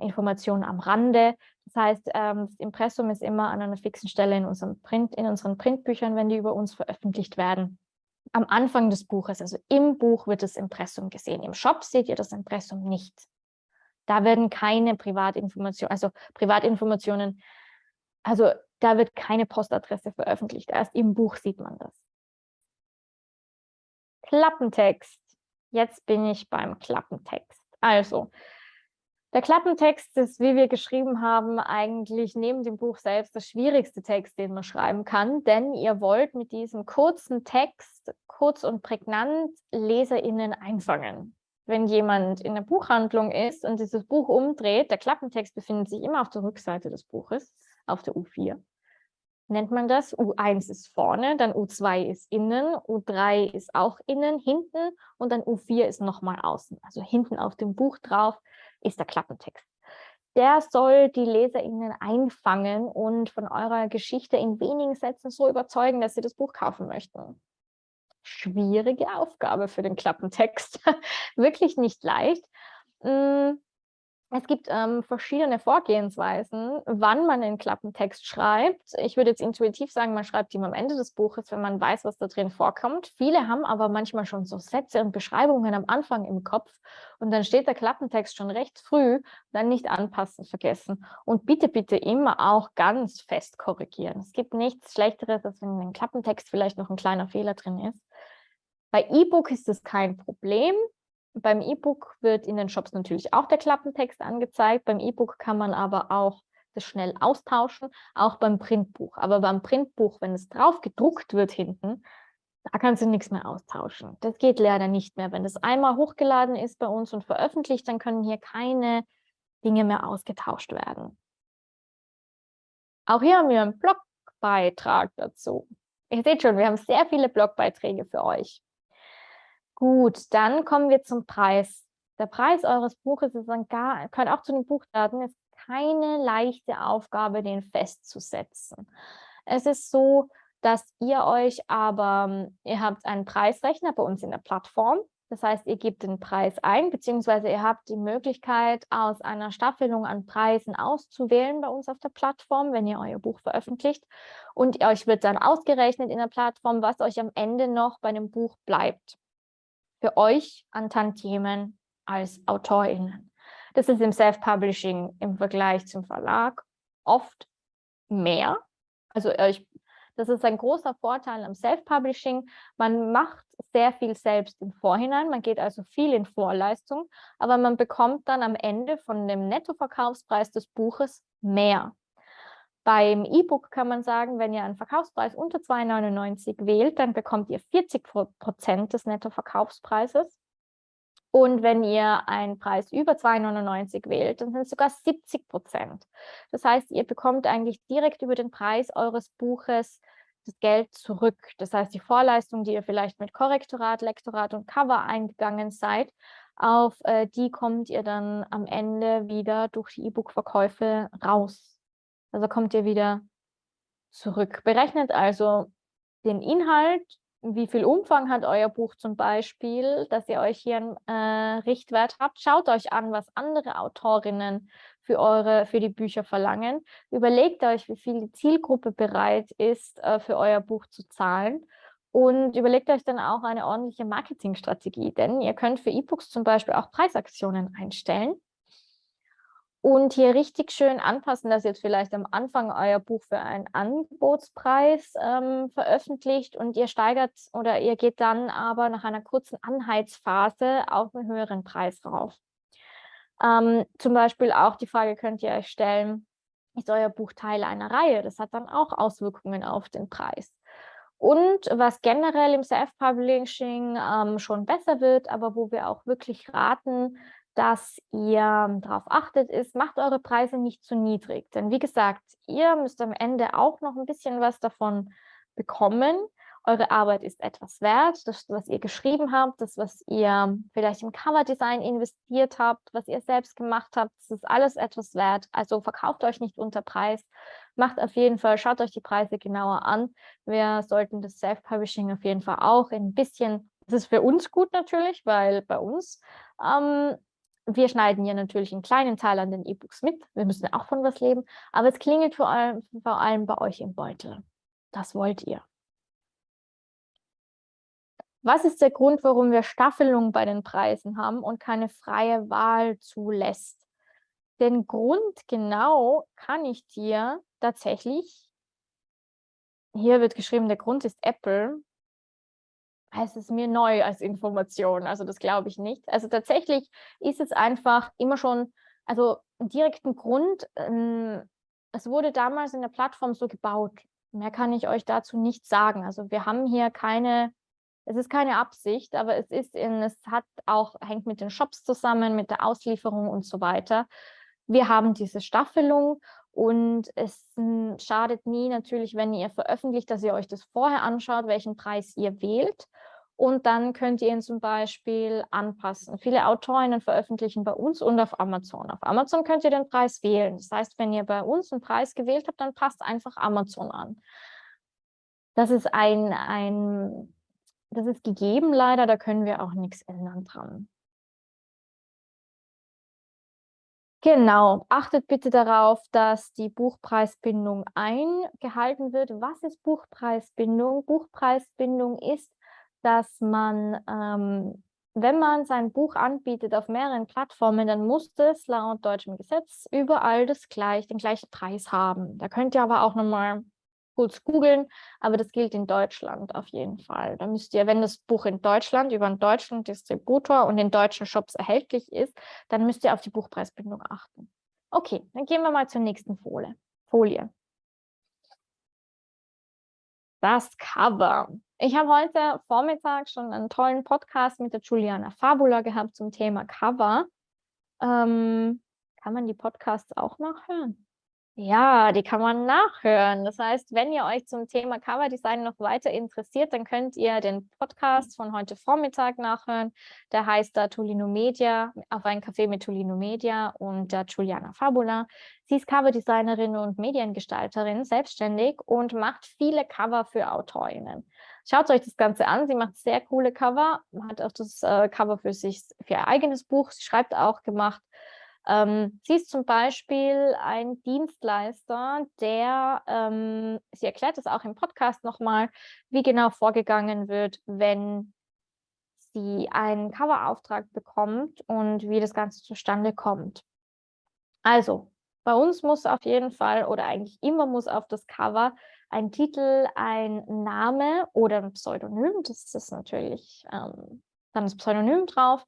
Informationen am Rande. Das heißt, ähm, das Impressum ist immer an einer fixen Stelle in, unserem Print, in unseren Printbüchern, wenn die über uns veröffentlicht werden. Am Anfang des Buches, also im Buch, wird das Impressum gesehen. Im Shop seht ihr das Impressum nicht. Da werden keine Privatinformationen, also Privatinformationen, also da wird keine Postadresse veröffentlicht. Erst im Buch sieht man das. Klappentext. Jetzt bin ich beim Klappentext. Also, der Klappentext ist, wie wir geschrieben haben, eigentlich neben dem Buch selbst das schwierigste Text, den man schreiben kann, denn ihr wollt mit diesem kurzen Text, kurz und prägnant, LeserInnen einfangen. Wenn jemand in der Buchhandlung ist und dieses Buch umdreht, der Klappentext befindet sich immer auf der Rückseite des Buches, auf der U4 nennt man das. U1 ist vorne, dann U2 ist innen, U3 ist auch innen, hinten und dann U4 ist nochmal außen. Also hinten auf dem Buch drauf ist der Klappentext. Der soll die LeserInnen einfangen und von eurer Geschichte in wenigen Sätzen so überzeugen, dass sie das Buch kaufen möchten. Schwierige Aufgabe für den Klappentext. Wirklich nicht leicht. Es gibt ähm, verschiedene Vorgehensweisen, wann man den Klappentext schreibt. Ich würde jetzt intuitiv sagen, man schreibt ihn am Ende des Buches, wenn man weiß, was da drin vorkommt. Viele haben aber manchmal schon so Sätze und Beschreibungen am Anfang im Kopf und dann steht der Klappentext schon recht früh, dann nicht anpassen vergessen. Und bitte, bitte immer auch ganz fest korrigieren. Es gibt nichts Schlechteres, als wenn in den Klappentext vielleicht noch ein kleiner Fehler drin ist. Bei E-Book ist das kein Problem. Beim E-Book wird in den Shops natürlich auch der Klappentext angezeigt. Beim E-Book kann man aber auch das schnell austauschen, auch beim Printbuch. Aber beim Printbuch, wenn es drauf gedruckt wird hinten, da kannst du nichts mehr austauschen. Das geht leider nicht mehr. Wenn das einmal hochgeladen ist bei uns und veröffentlicht, dann können hier keine Dinge mehr ausgetauscht werden. Auch hier haben wir einen Blogbeitrag dazu. Ihr seht schon, wir haben sehr viele Blogbeiträge für euch. Gut, dann kommen wir zum Preis. Der Preis eures Buches ist dann gar, gehört auch zu den Buchdaten, ist keine leichte Aufgabe, den festzusetzen. Es ist so, dass ihr euch aber, ihr habt einen Preisrechner bei uns in der Plattform. Das heißt, ihr gebt den Preis ein, beziehungsweise ihr habt die Möglichkeit, aus einer Staffelung an Preisen auszuwählen bei uns auf der Plattform, wenn ihr euer Buch veröffentlicht. Und euch wird dann ausgerechnet in der Plattform, was euch am Ende noch bei dem Buch bleibt für euch an Tantiemen als AutorInnen. Das ist im Self-Publishing im Vergleich zum Verlag oft mehr. Also euch, das ist ein großer Vorteil am Self-Publishing. Man macht sehr viel selbst im Vorhinein, man geht also viel in Vorleistung, aber man bekommt dann am Ende von dem Nettoverkaufspreis des Buches mehr. Beim E-Book kann man sagen, wenn ihr einen Verkaufspreis unter 2,99 wählt, dann bekommt ihr 40 Prozent des Nettoverkaufspreises. Und wenn ihr einen Preis über 2,99 wählt, dann sind es sogar 70 Prozent. Das heißt, ihr bekommt eigentlich direkt über den Preis eures Buches das Geld zurück. Das heißt, die Vorleistung, die ihr vielleicht mit Korrektorat, Lektorat und Cover eingegangen seid, auf äh, die kommt ihr dann am Ende wieder durch die E-Book-Verkäufe raus. Also kommt ihr wieder zurück. Berechnet also den Inhalt, wie viel Umfang hat euer Buch zum Beispiel, dass ihr euch hier einen äh, Richtwert habt. Schaut euch an, was andere Autorinnen für, eure, für die Bücher verlangen. Überlegt euch, wie viel die Zielgruppe bereit ist, äh, für euer Buch zu zahlen. Und überlegt euch dann auch eine ordentliche Marketingstrategie, denn ihr könnt für E-Books zum Beispiel auch Preisaktionen einstellen und hier richtig schön anpassen, dass ihr jetzt vielleicht am Anfang euer Buch für einen Angebotspreis ähm, veröffentlicht und ihr steigert oder ihr geht dann aber nach einer kurzen Anheizphase auf einen höheren Preis rauf. Ähm, zum Beispiel auch die Frage könnt ihr euch stellen, ist euer Buch Teil einer Reihe? Das hat dann auch Auswirkungen auf den Preis. Und was generell im Self-Publishing ähm, schon besser wird, aber wo wir auch wirklich raten, dass ihr darauf achtet, ist, macht eure Preise nicht zu niedrig. Denn wie gesagt, ihr müsst am Ende auch noch ein bisschen was davon bekommen. Eure Arbeit ist etwas wert, das, was ihr geschrieben habt, das, was ihr vielleicht im Coverdesign investiert habt, was ihr selbst gemacht habt, das ist alles etwas wert. Also verkauft euch nicht unter Preis, macht auf jeden Fall, schaut euch die Preise genauer an. Wir sollten das Self-Publishing auf jeden Fall auch ein bisschen, das ist für uns gut natürlich, weil bei uns ähm, wir schneiden ja natürlich einen kleinen Teil an den E-Books mit. Wir müssen auch von was leben. Aber es klingelt vor allem, vor allem bei euch im Beutel. Das wollt ihr. Was ist der Grund, warum wir Staffelung bei den Preisen haben und keine freie Wahl zulässt? Den Grund genau kann ich dir tatsächlich, hier wird geschrieben, der Grund ist Apple, es ist mir neu als Information, also das glaube ich nicht. Also tatsächlich ist es einfach immer schon, also einen direkten Grund, ähm, es wurde damals in der Plattform so gebaut. Mehr kann ich euch dazu nicht sagen. Also wir haben hier keine, es ist keine Absicht, aber es ist in, es hat auch, hängt mit den Shops zusammen, mit der Auslieferung und so weiter. Wir haben diese Staffelung und es schadet nie natürlich, wenn ihr veröffentlicht, dass ihr euch das vorher anschaut, welchen Preis ihr wählt. Und dann könnt ihr ihn zum Beispiel anpassen. Viele Autorinnen veröffentlichen bei uns und auf Amazon. Auf Amazon könnt ihr den Preis wählen. Das heißt, wenn ihr bei uns einen Preis gewählt habt, dann passt einfach Amazon an. Das ist ein, ein das ist gegeben leider, da können wir auch nichts ändern dran. Genau, achtet bitte darauf, dass die Buchpreisbindung eingehalten wird. Was ist Buchpreisbindung? Buchpreisbindung ist, dass man, ähm, wenn man sein Buch anbietet auf mehreren Plattformen, dann muss es laut deutschem Gesetz überall das gleich, den gleichen Preis haben. Da könnt ihr aber auch nochmal kurz googeln, aber das gilt in Deutschland auf jeden Fall. Da müsst ihr, wenn das Buch in Deutschland über einen deutschen Distributor und in deutschen Shops erhältlich ist, dann müsst ihr auf die Buchpreisbindung achten. Okay, dann gehen wir mal zur nächsten Folie. Folie. Das Cover. Ich habe heute Vormittag schon einen tollen Podcast mit der Juliana Fabula gehabt zum Thema Cover. Ähm, kann man die Podcasts auch nachhören? Ja, die kann man nachhören. Das heißt, wenn ihr euch zum Thema Coverdesign noch weiter interessiert, dann könnt ihr den Podcast von heute Vormittag nachhören. Der heißt da Tolino Media, auf ein Café mit Tolino Media und der Juliana Fabula. Sie ist Coverdesignerin und Mediengestalterin, selbstständig und macht viele Cover für AutorInnen. Schaut euch das Ganze an. Sie macht sehr coole Cover, hat auch das äh, Cover für sich, für ihr eigenes Buch. Sie schreibt auch gemacht ähm, sie ist zum Beispiel ein Dienstleister, der, ähm, sie erklärt es auch im Podcast nochmal, wie genau vorgegangen wird, wenn sie einen Coverauftrag bekommt und wie das Ganze zustande kommt. Also, bei uns muss auf jeden Fall oder eigentlich immer muss auf das Cover ein Titel, ein Name oder ein Pseudonym, das ist natürlich ähm, dann das Pseudonym drauf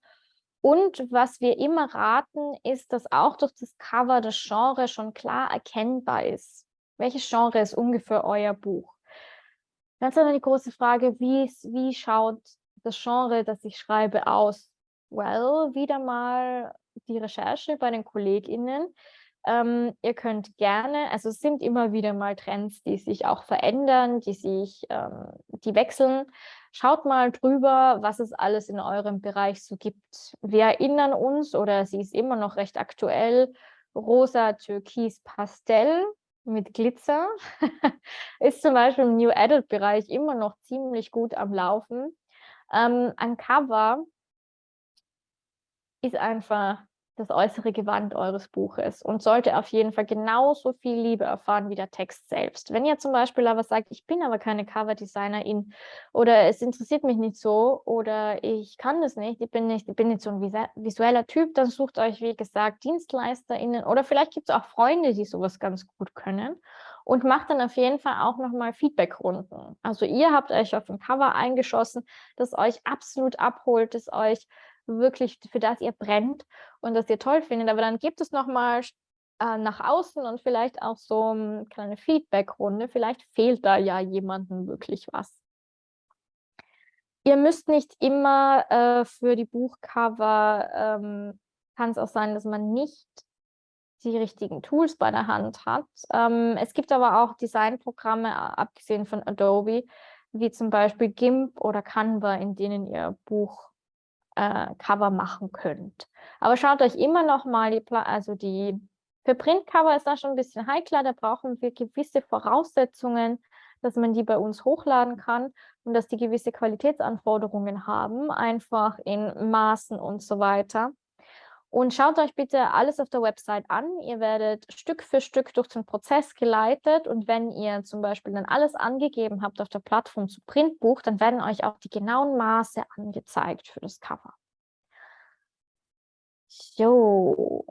und was wir immer raten, ist, dass auch durch das Cover das Genre schon klar erkennbar ist. Welches Genre ist ungefähr euer Buch? Dann ist dann die große Frage, wie, wie schaut das Genre, das ich schreibe, aus? Well, wieder mal die Recherche bei den KollegInnen. Ähm, ihr könnt gerne, also es sind immer wieder mal Trends, die sich auch verändern, die sich, ähm, die wechseln. Schaut mal drüber, was es alles in eurem Bereich so gibt. Wir erinnern uns, oder sie ist immer noch recht aktuell, rosa, türkis, pastell mit Glitzer ist zum Beispiel im New Adult Bereich immer noch ziemlich gut am Laufen. Ähm, ein Cover ist einfach das äußere Gewand eures Buches und sollte auf jeden Fall genauso viel Liebe erfahren wie der Text selbst. Wenn ihr zum Beispiel aber sagt, ich bin aber keine Coverdesignerin oder es interessiert mich nicht so oder ich kann das nicht, ich bin nicht, ich bin nicht so ein visueller Typ, dann sucht euch, wie gesagt, DienstleisterInnen oder vielleicht gibt es auch Freunde, die sowas ganz gut können und macht dann auf jeden Fall auch nochmal Feedbackrunden. Also ihr habt euch auf ein Cover eingeschossen, das euch absolut abholt, das euch wirklich, für das ihr brennt und das ihr toll findet. Aber dann gibt es nochmal äh, nach außen und vielleicht auch so eine kleine Feedback-Runde. Vielleicht fehlt da ja jemandem wirklich was. Ihr müsst nicht immer äh, für die Buchcover, ähm, kann es auch sein, dass man nicht die richtigen Tools bei der Hand hat. Ähm, es gibt aber auch Designprogramme, abgesehen von Adobe, wie zum Beispiel GIMP oder Canva, in denen ihr Buch äh, Cover machen könnt. Aber schaut euch immer noch mal die, also die, für Printcover ist das schon ein bisschen heikler, da brauchen wir gewisse Voraussetzungen, dass man die bei uns hochladen kann und dass die gewisse Qualitätsanforderungen haben, einfach in Maßen und so weiter. Und schaut euch bitte alles auf der Website an. Ihr werdet Stück für Stück durch den Prozess geleitet und wenn ihr zum Beispiel dann alles angegeben habt auf der Plattform zu Printbuch, dann werden euch auch die genauen Maße angezeigt für das Cover. So,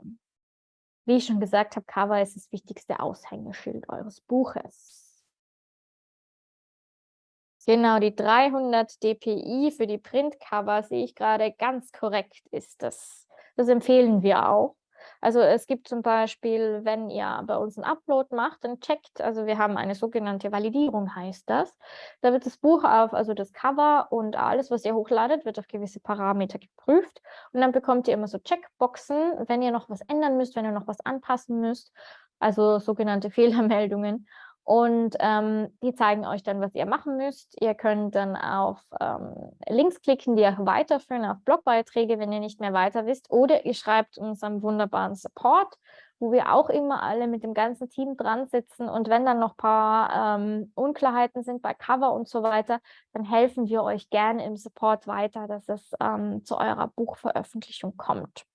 wie ich schon gesagt habe, Cover ist das wichtigste Aushängeschild eures Buches. Genau, die 300 dpi für die Printcover sehe ich gerade ganz korrekt ist das. Das empfehlen wir auch. Also es gibt zum Beispiel, wenn ihr bei uns einen Upload macht, dann checkt, also wir haben eine sogenannte Validierung, heißt das. Da wird das Buch auf, also das Cover und alles, was ihr hochladet, wird auf gewisse Parameter geprüft. Und dann bekommt ihr immer so Checkboxen, wenn ihr noch was ändern müsst, wenn ihr noch was anpassen müsst, also sogenannte Fehlermeldungen. Und ähm, die zeigen euch dann, was ihr machen müsst. Ihr könnt dann auf ähm, Links klicken, die euch weiterführen auf Blogbeiträge, wenn ihr nicht mehr weiter wisst. Oder ihr schreibt uns wunderbaren Support, wo wir auch immer alle mit dem ganzen Team dran sitzen. Und wenn dann noch ein paar ähm, Unklarheiten sind bei Cover und so weiter, dann helfen wir euch gerne im Support weiter, dass es ähm, zu eurer Buchveröffentlichung kommt.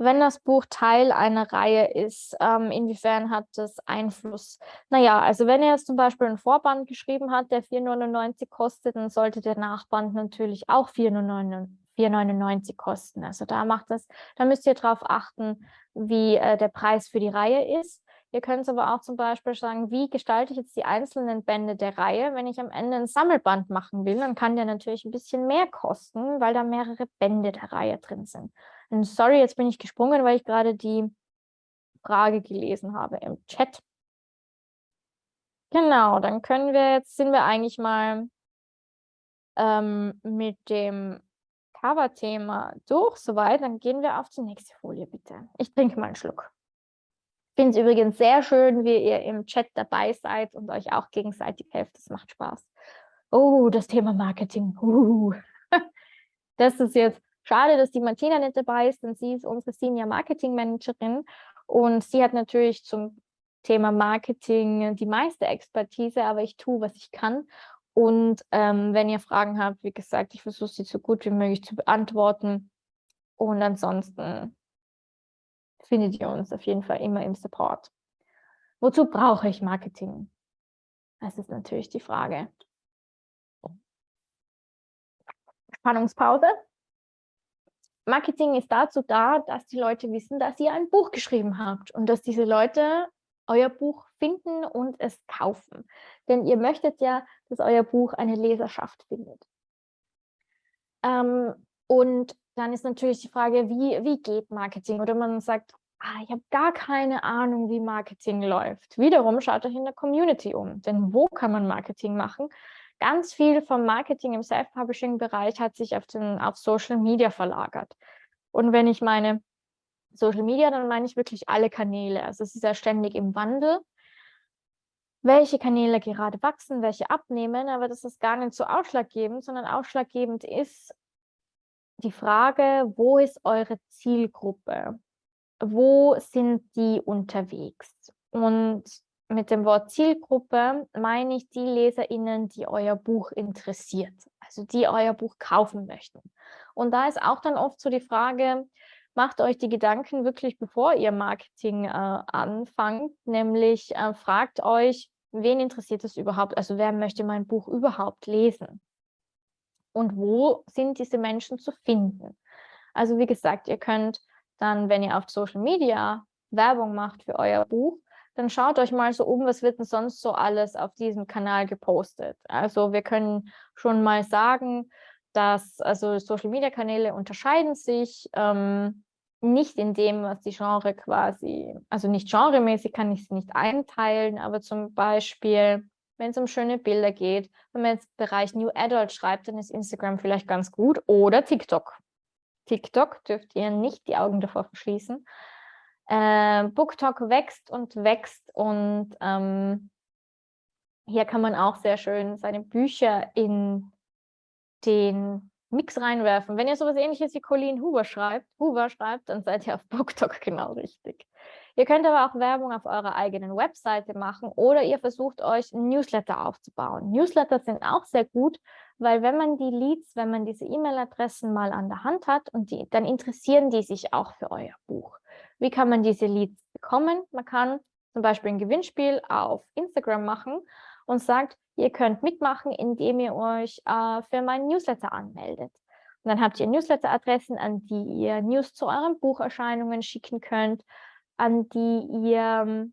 Wenn das Buch Teil einer Reihe ist, ähm, inwiefern hat das Einfluss? Naja, also wenn ihr jetzt zum Beispiel einen Vorband geschrieben habt, der 4,99 kostet, dann sollte der Nachband natürlich auch 4,99 kosten. Also da macht das, da müsst ihr darauf achten, wie äh, der Preis für die Reihe ist. Ihr könnt aber auch zum Beispiel sagen, wie gestalte ich jetzt die einzelnen Bände der Reihe? Wenn ich am Ende ein Sammelband machen will, dann kann der natürlich ein bisschen mehr kosten, weil da mehrere Bände der Reihe drin sind. Und sorry, jetzt bin ich gesprungen, weil ich gerade die Frage gelesen habe im Chat. Genau, dann können wir jetzt, sind wir eigentlich mal ähm, mit dem Cover-Thema durch, soweit. Dann gehen wir auf die nächste Folie, bitte. Ich trinke mal einen Schluck. Ich finde es übrigens sehr schön, wie ihr im Chat dabei seid und euch auch gegenseitig helft. Das macht Spaß. Oh, das Thema Marketing. Uh. Das ist jetzt Schade, dass die Martina nicht dabei ist, denn sie ist unsere Senior Marketing Managerin und sie hat natürlich zum Thema Marketing die meiste Expertise, aber ich tue, was ich kann. Und ähm, wenn ihr Fragen habt, wie gesagt, ich versuche sie so gut wie möglich zu beantworten. Und ansonsten findet ihr uns auf jeden Fall immer im Support. Wozu brauche ich Marketing? Das ist natürlich die Frage. Spannungspause. Marketing ist dazu da, dass die Leute wissen, dass ihr ein Buch geschrieben habt und dass diese Leute euer Buch finden und es kaufen. Denn ihr möchtet ja, dass euer Buch eine Leserschaft findet. Ähm, und dann ist natürlich die Frage, wie, wie geht Marketing? Oder man sagt, ah, ich habe gar keine Ahnung, wie Marketing läuft. Wiederum schaut euch in der Community um. Denn wo kann man Marketing machen? Ganz viel vom Marketing im Self-Publishing-Bereich hat sich auf, den, auf Social Media verlagert. Und wenn ich meine Social Media, dann meine ich wirklich alle Kanäle. Also es ist ja ständig im Wandel, welche Kanäle gerade wachsen, welche abnehmen, aber das ist gar nicht so ausschlaggebend, sondern ausschlaggebend ist die Frage, wo ist eure Zielgruppe? Wo sind die unterwegs? Und mit dem Wort Zielgruppe meine ich die LeserInnen, die euer Buch interessiert, also die euer Buch kaufen möchten. Und da ist auch dann oft so die Frage, macht euch die Gedanken wirklich, bevor ihr Marketing äh, anfangt, nämlich äh, fragt euch, wen interessiert es überhaupt, also wer möchte mein Buch überhaupt lesen? Und wo sind diese Menschen zu finden? Also wie gesagt, ihr könnt dann, wenn ihr auf Social Media Werbung macht für euer Buch, dann schaut euch mal so um, was wird denn sonst so alles auf diesem Kanal gepostet. Also wir können schon mal sagen, dass also Social-Media-Kanäle unterscheiden sich ähm, nicht in dem, was die Genre quasi, also nicht genremäßig kann ich es nicht einteilen, aber zum Beispiel, wenn es um schöne Bilder geht, wenn man jetzt Bereich New Adult schreibt, dann ist Instagram vielleicht ganz gut oder TikTok. TikTok dürft ihr nicht die Augen davor verschließen. Äh, BookTok wächst und wächst und ähm, hier kann man auch sehr schön seine Bücher in den Mix reinwerfen. Wenn ihr sowas ähnliches wie Colleen Hoover schreibt, Hoover schreibt, dann seid ihr auf BookTok genau richtig. Ihr könnt aber auch Werbung auf eurer eigenen Webseite machen oder ihr versucht euch Newsletter aufzubauen. Newsletter sind auch sehr gut, weil wenn man die Leads, wenn man diese E-Mail-Adressen mal an der Hand hat und die, dann interessieren die sich auch für euer Buch. Wie kann man diese Leads bekommen? Man kann zum Beispiel ein Gewinnspiel auf Instagram machen und sagt, ihr könnt mitmachen, indem ihr euch äh, für meinen Newsletter anmeldet. Und dann habt ihr Newsletter-Adressen, an die ihr News zu euren Bucherscheinungen schicken könnt, an die ihr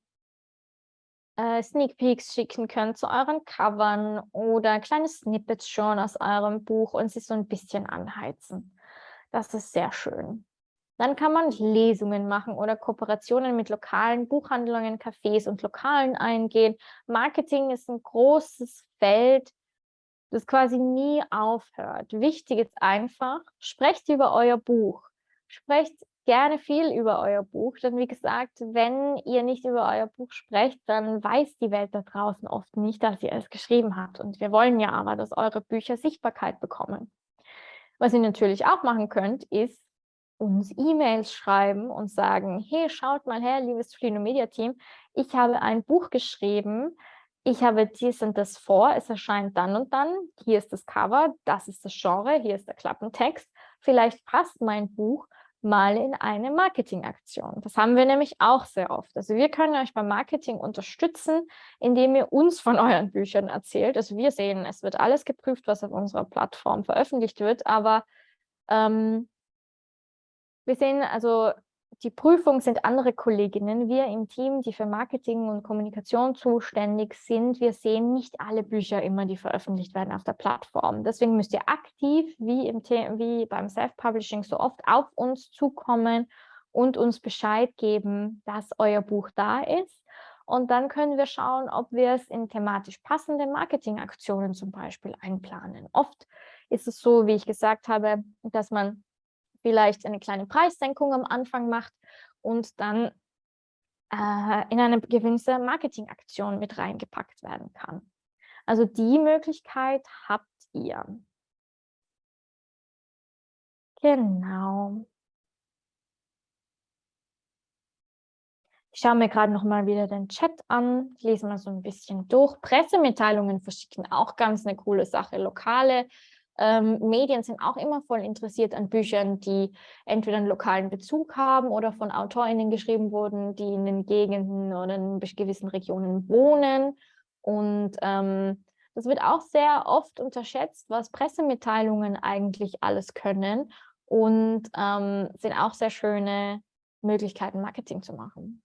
äh, Sneak Peeks schicken könnt zu euren Covern oder kleine Snippets schon aus eurem Buch und sie so ein bisschen anheizen. Das ist sehr schön. Dann kann man Lesungen machen oder Kooperationen mit lokalen Buchhandlungen, Cafés und Lokalen eingehen. Marketing ist ein großes Feld, das quasi nie aufhört. Wichtig ist einfach, sprecht über euer Buch. Sprecht gerne viel über euer Buch, denn wie gesagt, wenn ihr nicht über euer Buch sprecht, dann weiß die Welt da draußen oft nicht, dass ihr es geschrieben habt. Und wir wollen ja aber, dass eure Bücher Sichtbarkeit bekommen. Was ihr natürlich auch machen könnt, ist uns E-Mails schreiben und sagen, hey, schaut mal her, liebes Flino Media Team, ich habe ein Buch geschrieben, ich habe dies und das vor, es erscheint dann und dann, hier ist das Cover, das ist das Genre, hier ist der Klappentext, vielleicht passt mein Buch mal in eine Marketingaktion. Das haben wir nämlich auch sehr oft. Also wir können euch beim Marketing unterstützen, indem ihr uns von euren Büchern erzählt. Also wir sehen, es wird alles geprüft, was auf unserer Plattform veröffentlicht wird, aber ähm, wir sehen also, die Prüfung sind andere Kolleginnen. Wir im Team, die für Marketing und Kommunikation zuständig sind, wir sehen nicht alle Bücher immer, die veröffentlicht werden auf der Plattform. Deswegen müsst ihr aktiv, wie, im wie beim Self-Publishing so oft, auf uns zukommen und uns Bescheid geben, dass euer Buch da ist. Und dann können wir schauen, ob wir es in thematisch passende Marketingaktionen zum Beispiel einplanen. Oft ist es so, wie ich gesagt habe, dass man vielleicht eine kleine Preissenkung am Anfang macht und dann äh, in eine gewisse Marketingaktion mit reingepackt werden kann. Also die Möglichkeit habt ihr. Genau. Ich schaue mir gerade noch mal wieder den Chat an, lese mal so ein bisschen durch. Pressemitteilungen verschicken, auch ganz eine coole Sache. Lokale ähm, Medien sind auch immer voll interessiert an Büchern, die entweder einen lokalen Bezug haben oder von AutorInnen geschrieben wurden, die in den Gegenden oder in gewissen Regionen wohnen. Und ähm, das wird auch sehr oft unterschätzt, was Pressemitteilungen eigentlich alles können und ähm, sind auch sehr schöne Möglichkeiten, Marketing zu machen.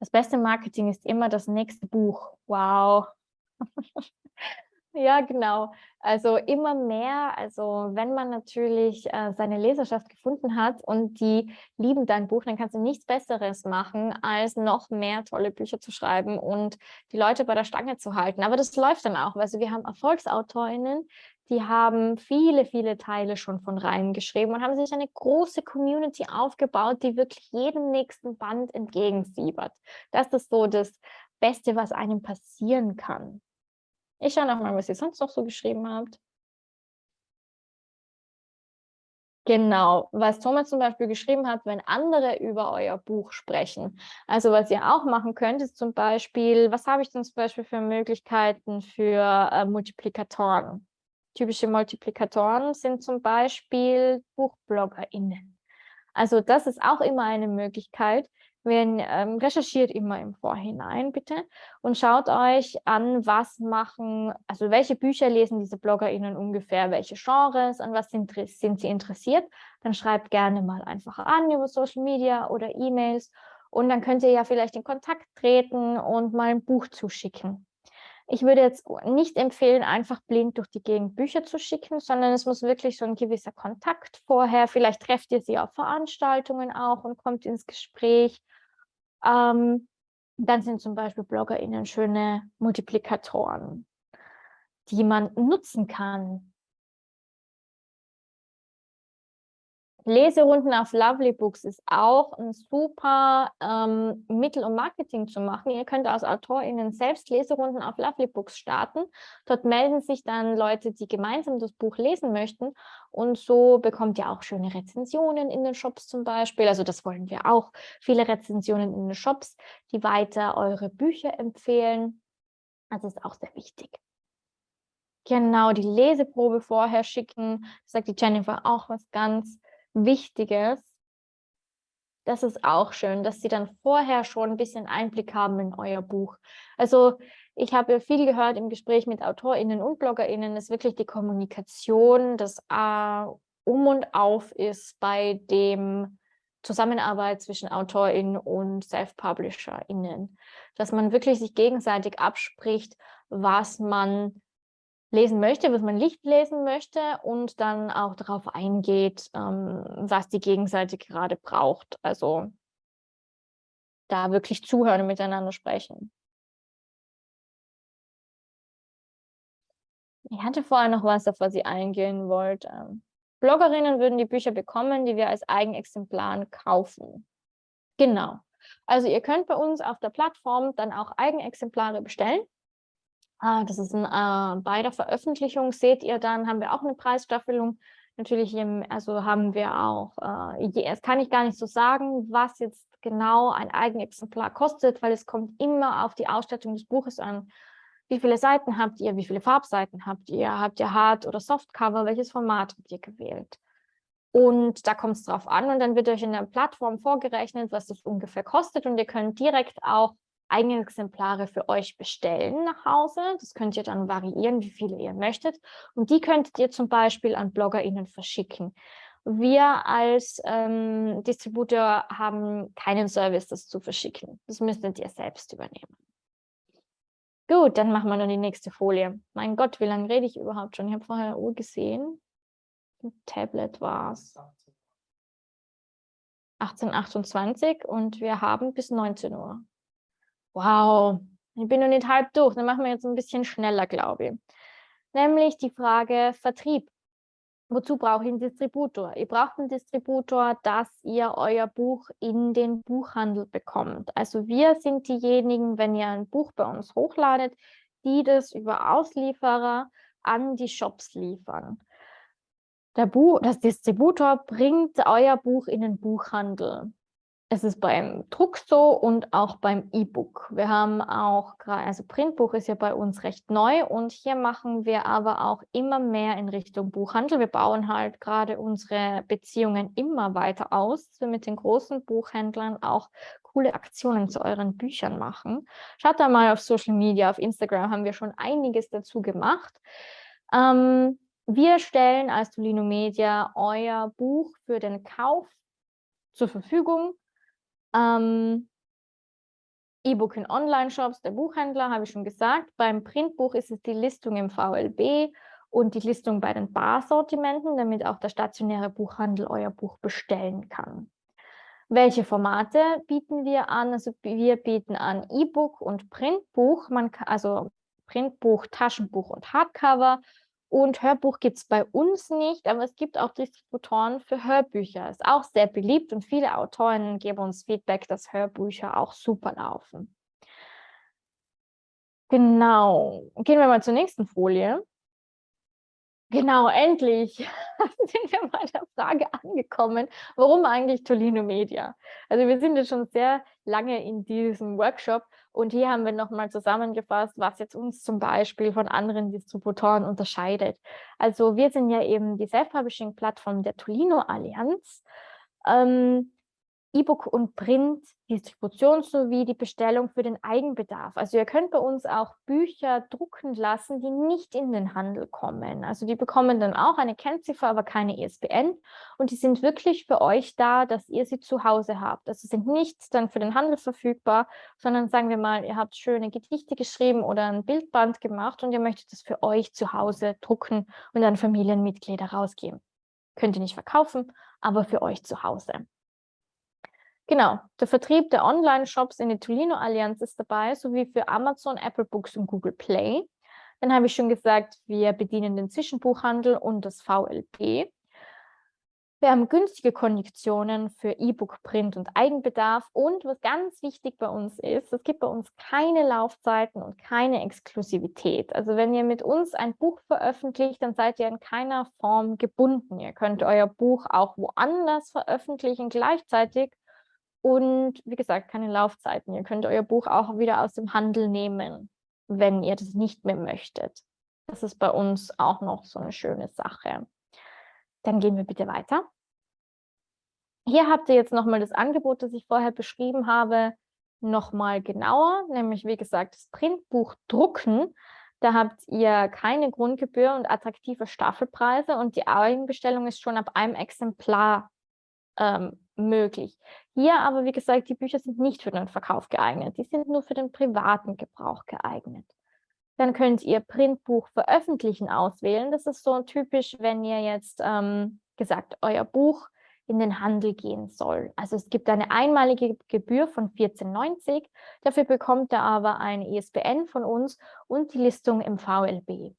Das beste Marketing ist immer das nächste Buch. Wow, ja, genau. Also immer mehr, also wenn man natürlich äh, seine Leserschaft gefunden hat und die lieben dein Buch, dann kannst du nichts Besseres machen, als noch mehr tolle Bücher zu schreiben und die Leute bei der Stange zu halten. Aber das läuft dann auch. Also wir haben Erfolgsautorinnen, die haben viele, viele Teile schon von Reihen geschrieben und haben sich eine große Community aufgebaut, die wirklich jedem nächsten Band entgegenfiebert. Das ist so das Beste, was einem passieren kann. Ich schaue noch mal, was ihr sonst noch so geschrieben habt. Genau, was Thomas zum Beispiel geschrieben hat, wenn andere über euer Buch sprechen. Also was ihr auch machen könnt, ist zum Beispiel, was habe ich denn zum Beispiel für Möglichkeiten für äh, Multiplikatoren? Typische Multiplikatoren sind zum Beispiel BuchbloggerInnen. Also das ist auch immer eine Möglichkeit, wenn, ähm, recherchiert immer im Vorhinein bitte und schaut euch an, was machen, also welche Bücher lesen diese BloggerInnen ungefähr, welche Genres, an was sind, sind sie interessiert. Dann schreibt gerne mal einfach an über Social Media oder E-Mails und dann könnt ihr ja vielleicht in Kontakt treten und mal ein Buch zuschicken. Ich würde jetzt nicht empfehlen, einfach blind durch die Gegend Bücher zu schicken, sondern es muss wirklich so ein gewisser Kontakt vorher. Vielleicht trefft ihr sie auf Veranstaltungen auch und kommt ins Gespräch. Ähm, dann sind zum Beispiel BloggerInnen schöne Multiplikatoren, die man nutzen kann. Leserunden auf Lovely Books ist auch ein super ähm, Mittel, um Marketing zu machen. Ihr könnt als AutorInnen selbst Leserunden auf Lovely Books starten. Dort melden sich dann Leute, die gemeinsam das Buch lesen möchten. Und so bekommt ihr auch schöne Rezensionen in den Shops zum Beispiel. Also das wollen wir auch. Viele Rezensionen in den Shops, die weiter eure Bücher empfehlen. Das ist auch sehr wichtig. Genau, die Leseprobe vorher schicken. Das sagt die Jennifer auch was ganz Wichtiges. Das ist auch schön, dass Sie dann vorher schon ein bisschen Einblick haben in euer Buch. Also ich habe viel gehört im Gespräch mit AutorInnen und BloggerInnen, dass wirklich die Kommunikation das äh, Um und Auf ist bei dem Zusammenarbeit zwischen AutorInnen und Self-PublisherInnen. Dass man wirklich sich gegenseitig abspricht, was man lesen möchte, was man nicht lesen möchte und dann auch darauf eingeht, ähm, was die Gegenseite gerade braucht. Also da wirklich zuhören und miteinander sprechen. Ich hatte vorher noch was, auf was ich eingehen wollte. Bloggerinnen würden die Bücher bekommen, die wir als Eigenexemplaren kaufen. Genau. Also ihr könnt bei uns auf der Plattform dann auch Eigenexemplare bestellen. Ah, das ist ein, äh, bei der Veröffentlichung seht ihr dann, haben wir auch eine Preisstaffelung. Natürlich, im, also haben wir auch, äh, es kann ich gar nicht so sagen, was jetzt genau ein Eigenexemplar kostet, weil es kommt immer auf die Ausstattung des Buches an. Wie viele Seiten habt ihr? Wie viele Farbseiten habt ihr? Habt ihr Hard- oder Softcover? Welches Format habt ihr gewählt? Und da kommt es drauf an und dann wird euch in der Plattform vorgerechnet, was das ungefähr kostet und ihr könnt direkt auch eigene Exemplare für euch bestellen nach Hause. Das könnt ihr dann variieren, wie viele ihr möchtet. Und die könntet ihr zum Beispiel an BloggerInnen verschicken. Wir als ähm, Distributor haben keinen Service, das zu verschicken. Das müsstet ihr selbst übernehmen. Gut, dann machen wir noch die nächste Folie. Mein Gott, wie lange rede ich überhaupt schon? Ich habe vorher eine Uhr gesehen. Ein Tablet war es. 18.28 und wir haben bis 19 Uhr. Wow, ich bin noch nicht halb durch. Dann machen wir jetzt ein bisschen schneller, glaube ich. Nämlich die Frage Vertrieb. Wozu brauche ich einen Distributor? Ihr braucht einen Distributor, dass ihr euer Buch in den Buchhandel bekommt. Also wir sind diejenigen, wenn ihr ein Buch bei uns hochladet, die das über Auslieferer an die Shops liefern. Der Buch, das Distributor bringt euer Buch in den Buchhandel. Es ist beim Druck so und auch beim E-Book. Wir haben auch, also Printbuch ist ja bei uns recht neu und hier machen wir aber auch immer mehr in Richtung Buchhandel. Wir bauen halt gerade unsere Beziehungen immer weiter aus, dass wir mit den großen Buchhändlern auch coole Aktionen zu euren Büchern machen. Schaut da mal auf Social Media, auf Instagram haben wir schon einiges dazu gemacht. Ähm, wir stellen als Tolino Media euer Buch für den Kauf zur Verfügung ähm, E-Book in Online-Shops, der Buchhändler, habe ich schon gesagt. Beim Printbuch ist es die Listung im VLB und die Listung bei den Barsortimenten, damit auch der stationäre Buchhandel euer Buch bestellen kann. Welche Formate bieten wir an? Also wir bieten an E-Book und Printbuch, man kann, also Printbuch, Taschenbuch und Hardcover und Hörbuch gibt es bei uns nicht, aber es gibt auch Distributoren für Hörbücher. Ist auch sehr beliebt und viele Autorinnen geben uns Feedback, dass Hörbücher auch super laufen. Genau. Gehen wir mal zur nächsten Folie. Genau, endlich sind wir bei der Frage angekommen, warum eigentlich Tolino Media? Also wir sind jetzt schon sehr lange in diesem Workshop und hier haben wir nochmal zusammengefasst, was jetzt uns zum Beispiel von anderen Distributoren unterscheidet. Also wir sind ja eben die Self-Publishing-Plattform der Tolino Allianz. Ähm, E-Book und Print, Distribution sowie die Bestellung für den Eigenbedarf. Also ihr könnt bei uns auch Bücher drucken lassen, die nicht in den Handel kommen. Also die bekommen dann auch eine Kennziffer, aber keine ISBN und die sind wirklich für euch da, dass ihr sie zu Hause habt. Also sind nicht dann für den Handel verfügbar, sondern sagen wir mal, ihr habt schöne Gedichte geschrieben oder ein Bildband gemacht und ihr möchtet es für euch zu Hause drucken und an Familienmitglieder rausgeben. Könnt ihr nicht verkaufen, aber für euch zu Hause. Genau, der Vertrieb der Online-Shops in der Tolino-Allianz ist dabei, sowie für Amazon, Apple Books und Google Play. Dann habe ich schon gesagt, wir bedienen den Zwischenbuchhandel und das VLP. Wir haben günstige Konditionen für E-Book, Print und Eigenbedarf. Und was ganz wichtig bei uns ist, es gibt bei uns keine Laufzeiten und keine Exklusivität. Also wenn ihr mit uns ein Buch veröffentlicht, dann seid ihr in keiner Form gebunden. Ihr könnt euer Buch auch woanders veröffentlichen gleichzeitig. Und wie gesagt, keine Laufzeiten. Ihr könnt euer Buch auch wieder aus dem Handel nehmen, wenn ihr das nicht mehr möchtet. Das ist bei uns auch noch so eine schöne Sache. Dann gehen wir bitte weiter. Hier habt ihr jetzt nochmal das Angebot, das ich vorher beschrieben habe, nochmal genauer, nämlich wie gesagt das Printbuch drucken. Da habt ihr keine Grundgebühr und attraktive Staffelpreise und die Eigenbestellung ist schon ab einem Exemplar ähm, möglich. Hier aber, wie gesagt, die Bücher sind nicht für den Verkauf geeignet. Die sind nur für den privaten Gebrauch geeignet. Dann könnt ihr Printbuch veröffentlichen auswählen. Das ist so typisch, wenn ihr jetzt ähm, gesagt, euer Buch in den Handel gehen soll. Also es gibt eine einmalige Gebühr von 14,90. Dafür bekommt ihr aber eine ISBN von uns und die Listung im VLB.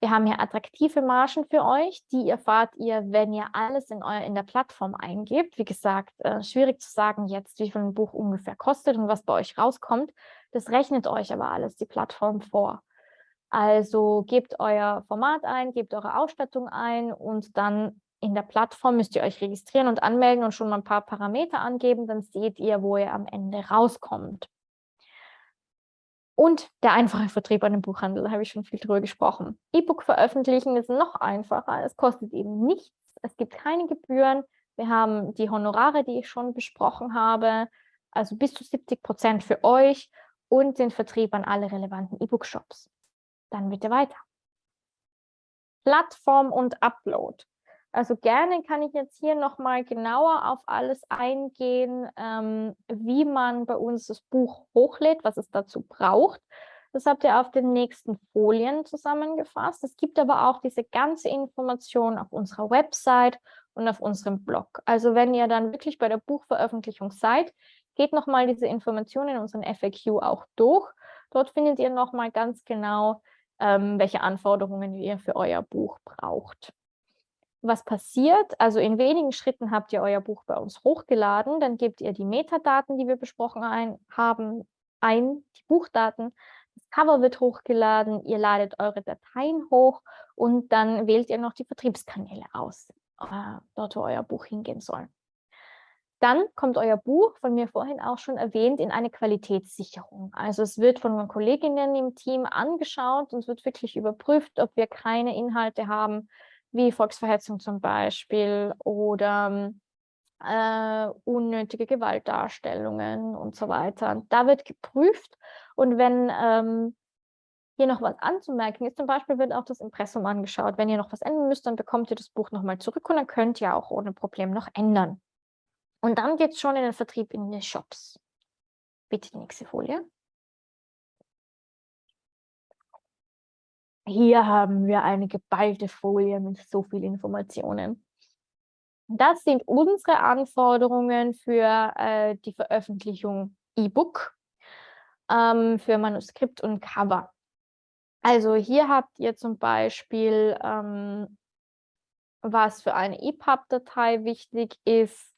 Wir haben hier attraktive Margen für euch, die erfahrt ihr, wenn ihr alles in, euer, in der Plattform eingebt. Wie gesagt, äh, schwierig zu sagen jetzt, wie viel ein Buch ungefähr kostet und was bei euch rauskommt. Das rechnet euch aber alles die Plattform vor. Also gebt euer Format ein, gebt eure Ausstattung ein und dann in der Plattform müsst ihr euch registrieren und anmelden und schon mal ein paar Parameter angeben, dann seht ihr, wo ihr am Ende rauskommt. Und der einfache Vertrieb an dem Buchhandel, da habe ich schon viel drüber gesprochen. E-Book veröffentlichen ist noch einfacher, es kostet eben nichts, es gibt keine Gebühren, wir haben die Honorare, die ich schon besprochen habe, also bis zu 70 Prozent für euch und den Vertrieb an alle relevanten E-Book-Shops. Dann bitte weiter. Plattform und Upload. Also gerne kann ich jetzt hier nochmal genauer auf alles eingehen, ähm, wie man bei uns das Buch hochlädt, was es dazu braucht. Das habt ihr auf den nächsten Folien zusammengefasst. Es gibt aber auch diese ganze Information auf unserer Website und auf unserem Blog. Also wenn ihr dann wirklich bei der Buchveröffentlichung seid, geht nochmal diese Informationen in unseren FAQ auch durch. Dort findet ihr nochmal ganz genau, ähm, welche Anforderungen ihr für euer Buch braucht. Was passiert? Also in wenigen Schritten habt ihr euer Buch bei uns hochgeladen, dann gebt ihr die Metadaten, die wir besprochen ein, haben, ein, die Buchdaten, das Cover wird hochgeladen, ihr ladet eure Dateien hoch und dann wählt ihr noch die Vertriebskanäle aus, äh, dort wo euer Buch hingehen soll. Dann kommt euer Buch, von mir vorhin auch schon erwähnt, in eine Qualitätssicherung. Also es wird von Kolleginnen im Team angeschaut und es wird wirklich überprüft, ob wir keine Inhalte haben, wie Volksverhetzung zum Beispiel oder äh, unnötige Gewaltdarstellungen und so weiter. Da wird geprüft und wenn ähm, hier noch was anzumerken ist, zum Beispiel wird auch das Impressum angeschaut. Wenn ihr noch was ändern müsst, dann bekommt ihr das Buch nochmal zurück und dann könnt ihr auch ohne Problem noch ändern. Und dann geht es schon in den Vertrieb in die Shops. Bitte die nächste Folie. Hier haben wir eine geballte Folie mit so viel Informationen. Das sind unsere Anforderungen für äh, die Veröffentlichung E-Book, ähm, für Manuskript und Cover. Also hier habt ihr zum Beispiel, ähm, was für eine EPUB-Datei wichtig ist,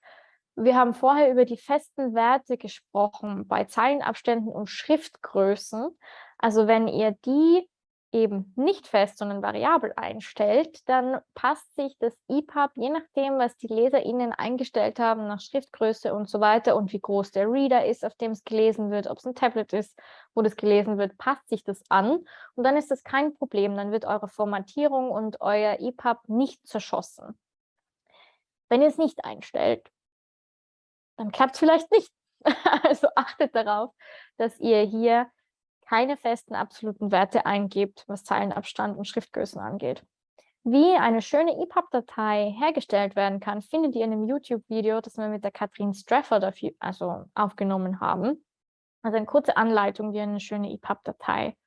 wir haben vorher über die festen Werte gesprochen bei Zeilenabständen und Schriftgrößen. Also wenn ihr die eben nicht fest, sondern variabel einstellt, dann passt sich das EPUB, je nachdem, was die LeserInnen eingestellt haben, nach Schriftgröße und so weiter und wie groß der Reader ist, auf dem es gelesen wird, ob es ein Tablet ist, wo das gelesen wird, passt sich das an und dann ist das kein Problem, dann wird eure Formatierung und euer EPUB nicht zerschossen. Wenn ihr es nicht einstellt, dann klappt es vielleicht nicht. Also achtet darauf, dass ihr hier keine festen absoluten Werte eingebt, was Zeilenabstand und Schriftgrößen angeht. Wie eine schöne EPUB-Datei hergestellt werden kann, findet ihr in einem YouTube-Video, das wir mit der Katrin Strafford dafür, also aufgenommen haben. Also eine kurze Anleitung, wie ihr eine schöne EPUB-Datei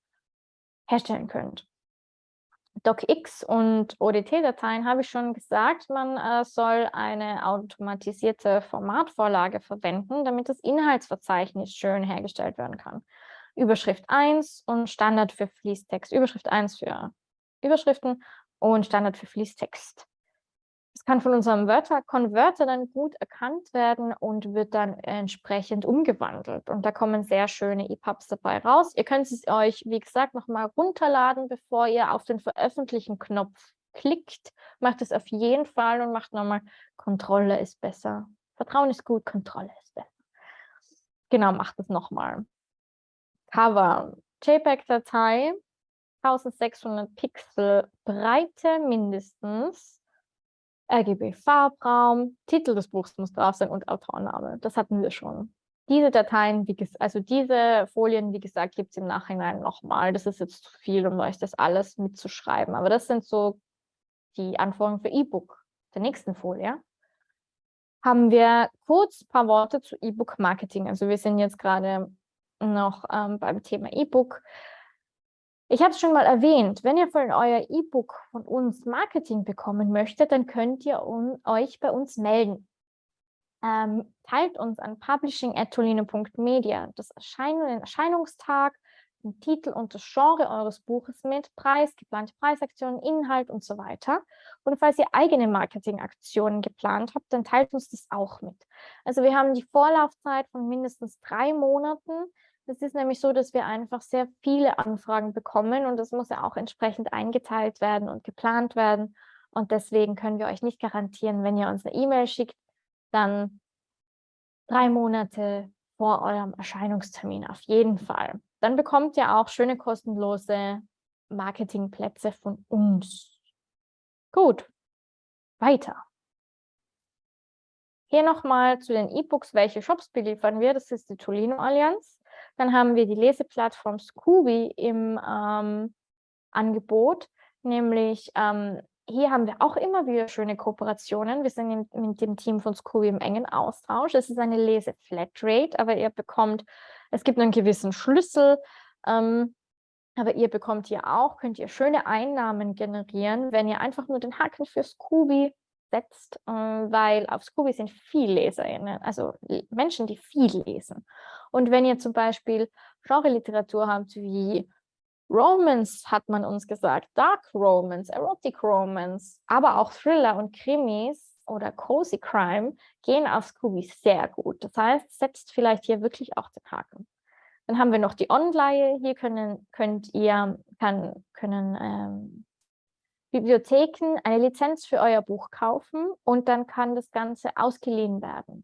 herstellen könnt. DocX und ODT-Dateien habe ich schon gesagt, man äh, soll eine automatisierte Formatvorlage verwenden, damit das Inhaltsverzeichnis schön hergestellt werden kann. Überschrift 1 und Standard für Fließtext. Überschrift 1 für Überschriften und Standard für Fließtext. Es kann von unserem Wörter Konverter dann gut erkannt werden und wird dann entsprechend umgewandelt. Und da kommen sehr schöne EPUBs dabei raus. Ihr könnt es euch, wie gesagt, nochmal runterladen, bevor ihr auf den Veröffentlichen-Knopf klickt. Macht es auf jeden Fall und macht nochmal Kontrolle ist besser. Vertrauen ist gut, Kontrolle ist besser. Genau, macht es nochmal. Cover. JPEG-Datei, 1600 Pixel Breite mindestens RGB-Farbraum, Titel des Buchs muss drauf sein und Autorname. Das hatten wir schon. Diese Dateien, wie also diese Folien, wie gesagt, gibt es im Nachhinein nochmal. Das ist jetzt zu viel, um euch das alles mitzuschreiben. Aber das sind so die Anforderungen für E-Book. Der nächsten Folie haben wir kurz ein paar Worte zu E-Book-Marketing. Also wir sind jetzt gerade noch ähm, beim Thema E-Book. Ich habe es schon mal erwähnt, wenn ihr von euer E-Book von uns Marketing bekommen möchtet, dann könnt ihr euch bei uns melden. Ähm, teilt uns an publishing.tolino.media das Erscheinen, den Erscheinungstag, den Titel und das Genre eures Buches mit, Preis, geplante Preisaktionen, Inhalt und so weiter. Und falls ihr eigene Marketingaktionen geplant habt, dann teilt uns das auch mit. Also wir haben die Vorlaufzeit von mindestens drei Monaten es ist nämlich so, dass wir einfach sehr viele Anfragen bekommen und das muss ja auch entsprechend eingeteilt werden und geplant werden. Und deswegen können wir euch nicht garantieren, wenn ihr uns eine E-Mail schickt, dann drei Monate vor eurem Erscheinungstermin auf jeden Fall. Dann bekommt ihr auch schöne kostenlose Marketingplätze von uns. Gut, weiter. Hier nochmal zu den E-Books, welche Shops beliefern wir. Das ist die Tolino Allianz. Dann haben wir die Leseplattform Scooby im ähm, Angebot, nämlich ähm, hier haben wir auch immer wieder schöne Kooperationen. Wir sind in, mit dem Team von Scooby im engen Austausch. Es ist eine Lese-Flatrate, aber ihr bekommt, es gibt einen gewissen Schlüssel, ähm, aber ihr bekommt hier auch, könnt ihr schöne Einnahmen generieren, wenn ihr einfach nur den Haken für Scooby setzt, äh, weil auf Scooby sind viel LeserInnen, also Menschen, die viel lesen. Und wenn ihr zum Beispiel Genre-Literatur habt wie Romance, hat man uns gesagt, Dark Romance, Erotic Romance, aber auch Thriller und Krimis oder Cozy Crime gehen auf Scooby sehr gut. Das heißt, setzt vielleicht hier wirklich auch den Haken. Dann haben wir noch die Online. Hier können, könnt ihr, kann, können ähm, Bibliotheken eine Lizenz für euer Buch kaufen und dann kann das Ganze ausgeliehen werden.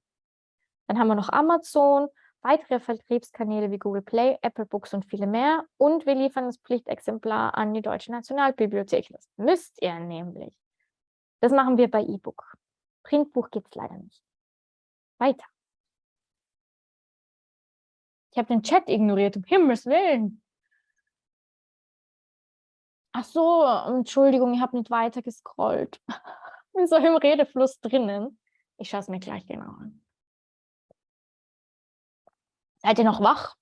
Dann haben wir noch Amazon, weitere Vertriebskanäle wie Google Play, Apple Books und viele mehr. Und wir liefern das Pflichtexemplar an die Deutsche Nationalbibliothek. Das müsst ihr nämlich. Das machen wir bei E-Book. Printbuch gibt es leider nicht. Weiter. Ich habe den Chat ignoriert, um Himmels Willen. Ach so, Entschuldigung, ich habe nicht weiter gescrollt. Bin so im Redefluss drinnen. Ich schaue es mir gleich genau an. Seid ihr noch wach?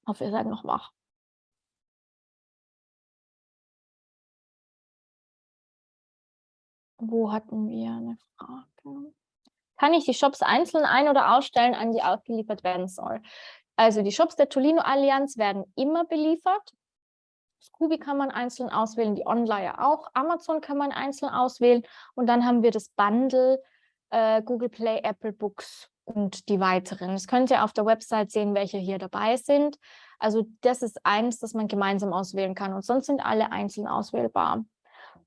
Ich hoffe, ihr seid noch wach. Wo hatten wir eine Frage? Kann ich die Shops einzeln ein- oder ausstellen, an die ausgeliefert werden soll? Also die Shops der Tolino Allianz werden immer beliefert. Scooby kann man einzeln auswählen, die Online auch. Amazon kann man einzeln auswählen. Und dann haben wir das Bundle äh, Google Play, Apple Books und die weiteren. Das könnt ihr auf der Website sehen, welche hier dabei sind. Also das ist eins, das man gemeinsam auswählen kann. Und sonst sind alle einzeln auswählbar.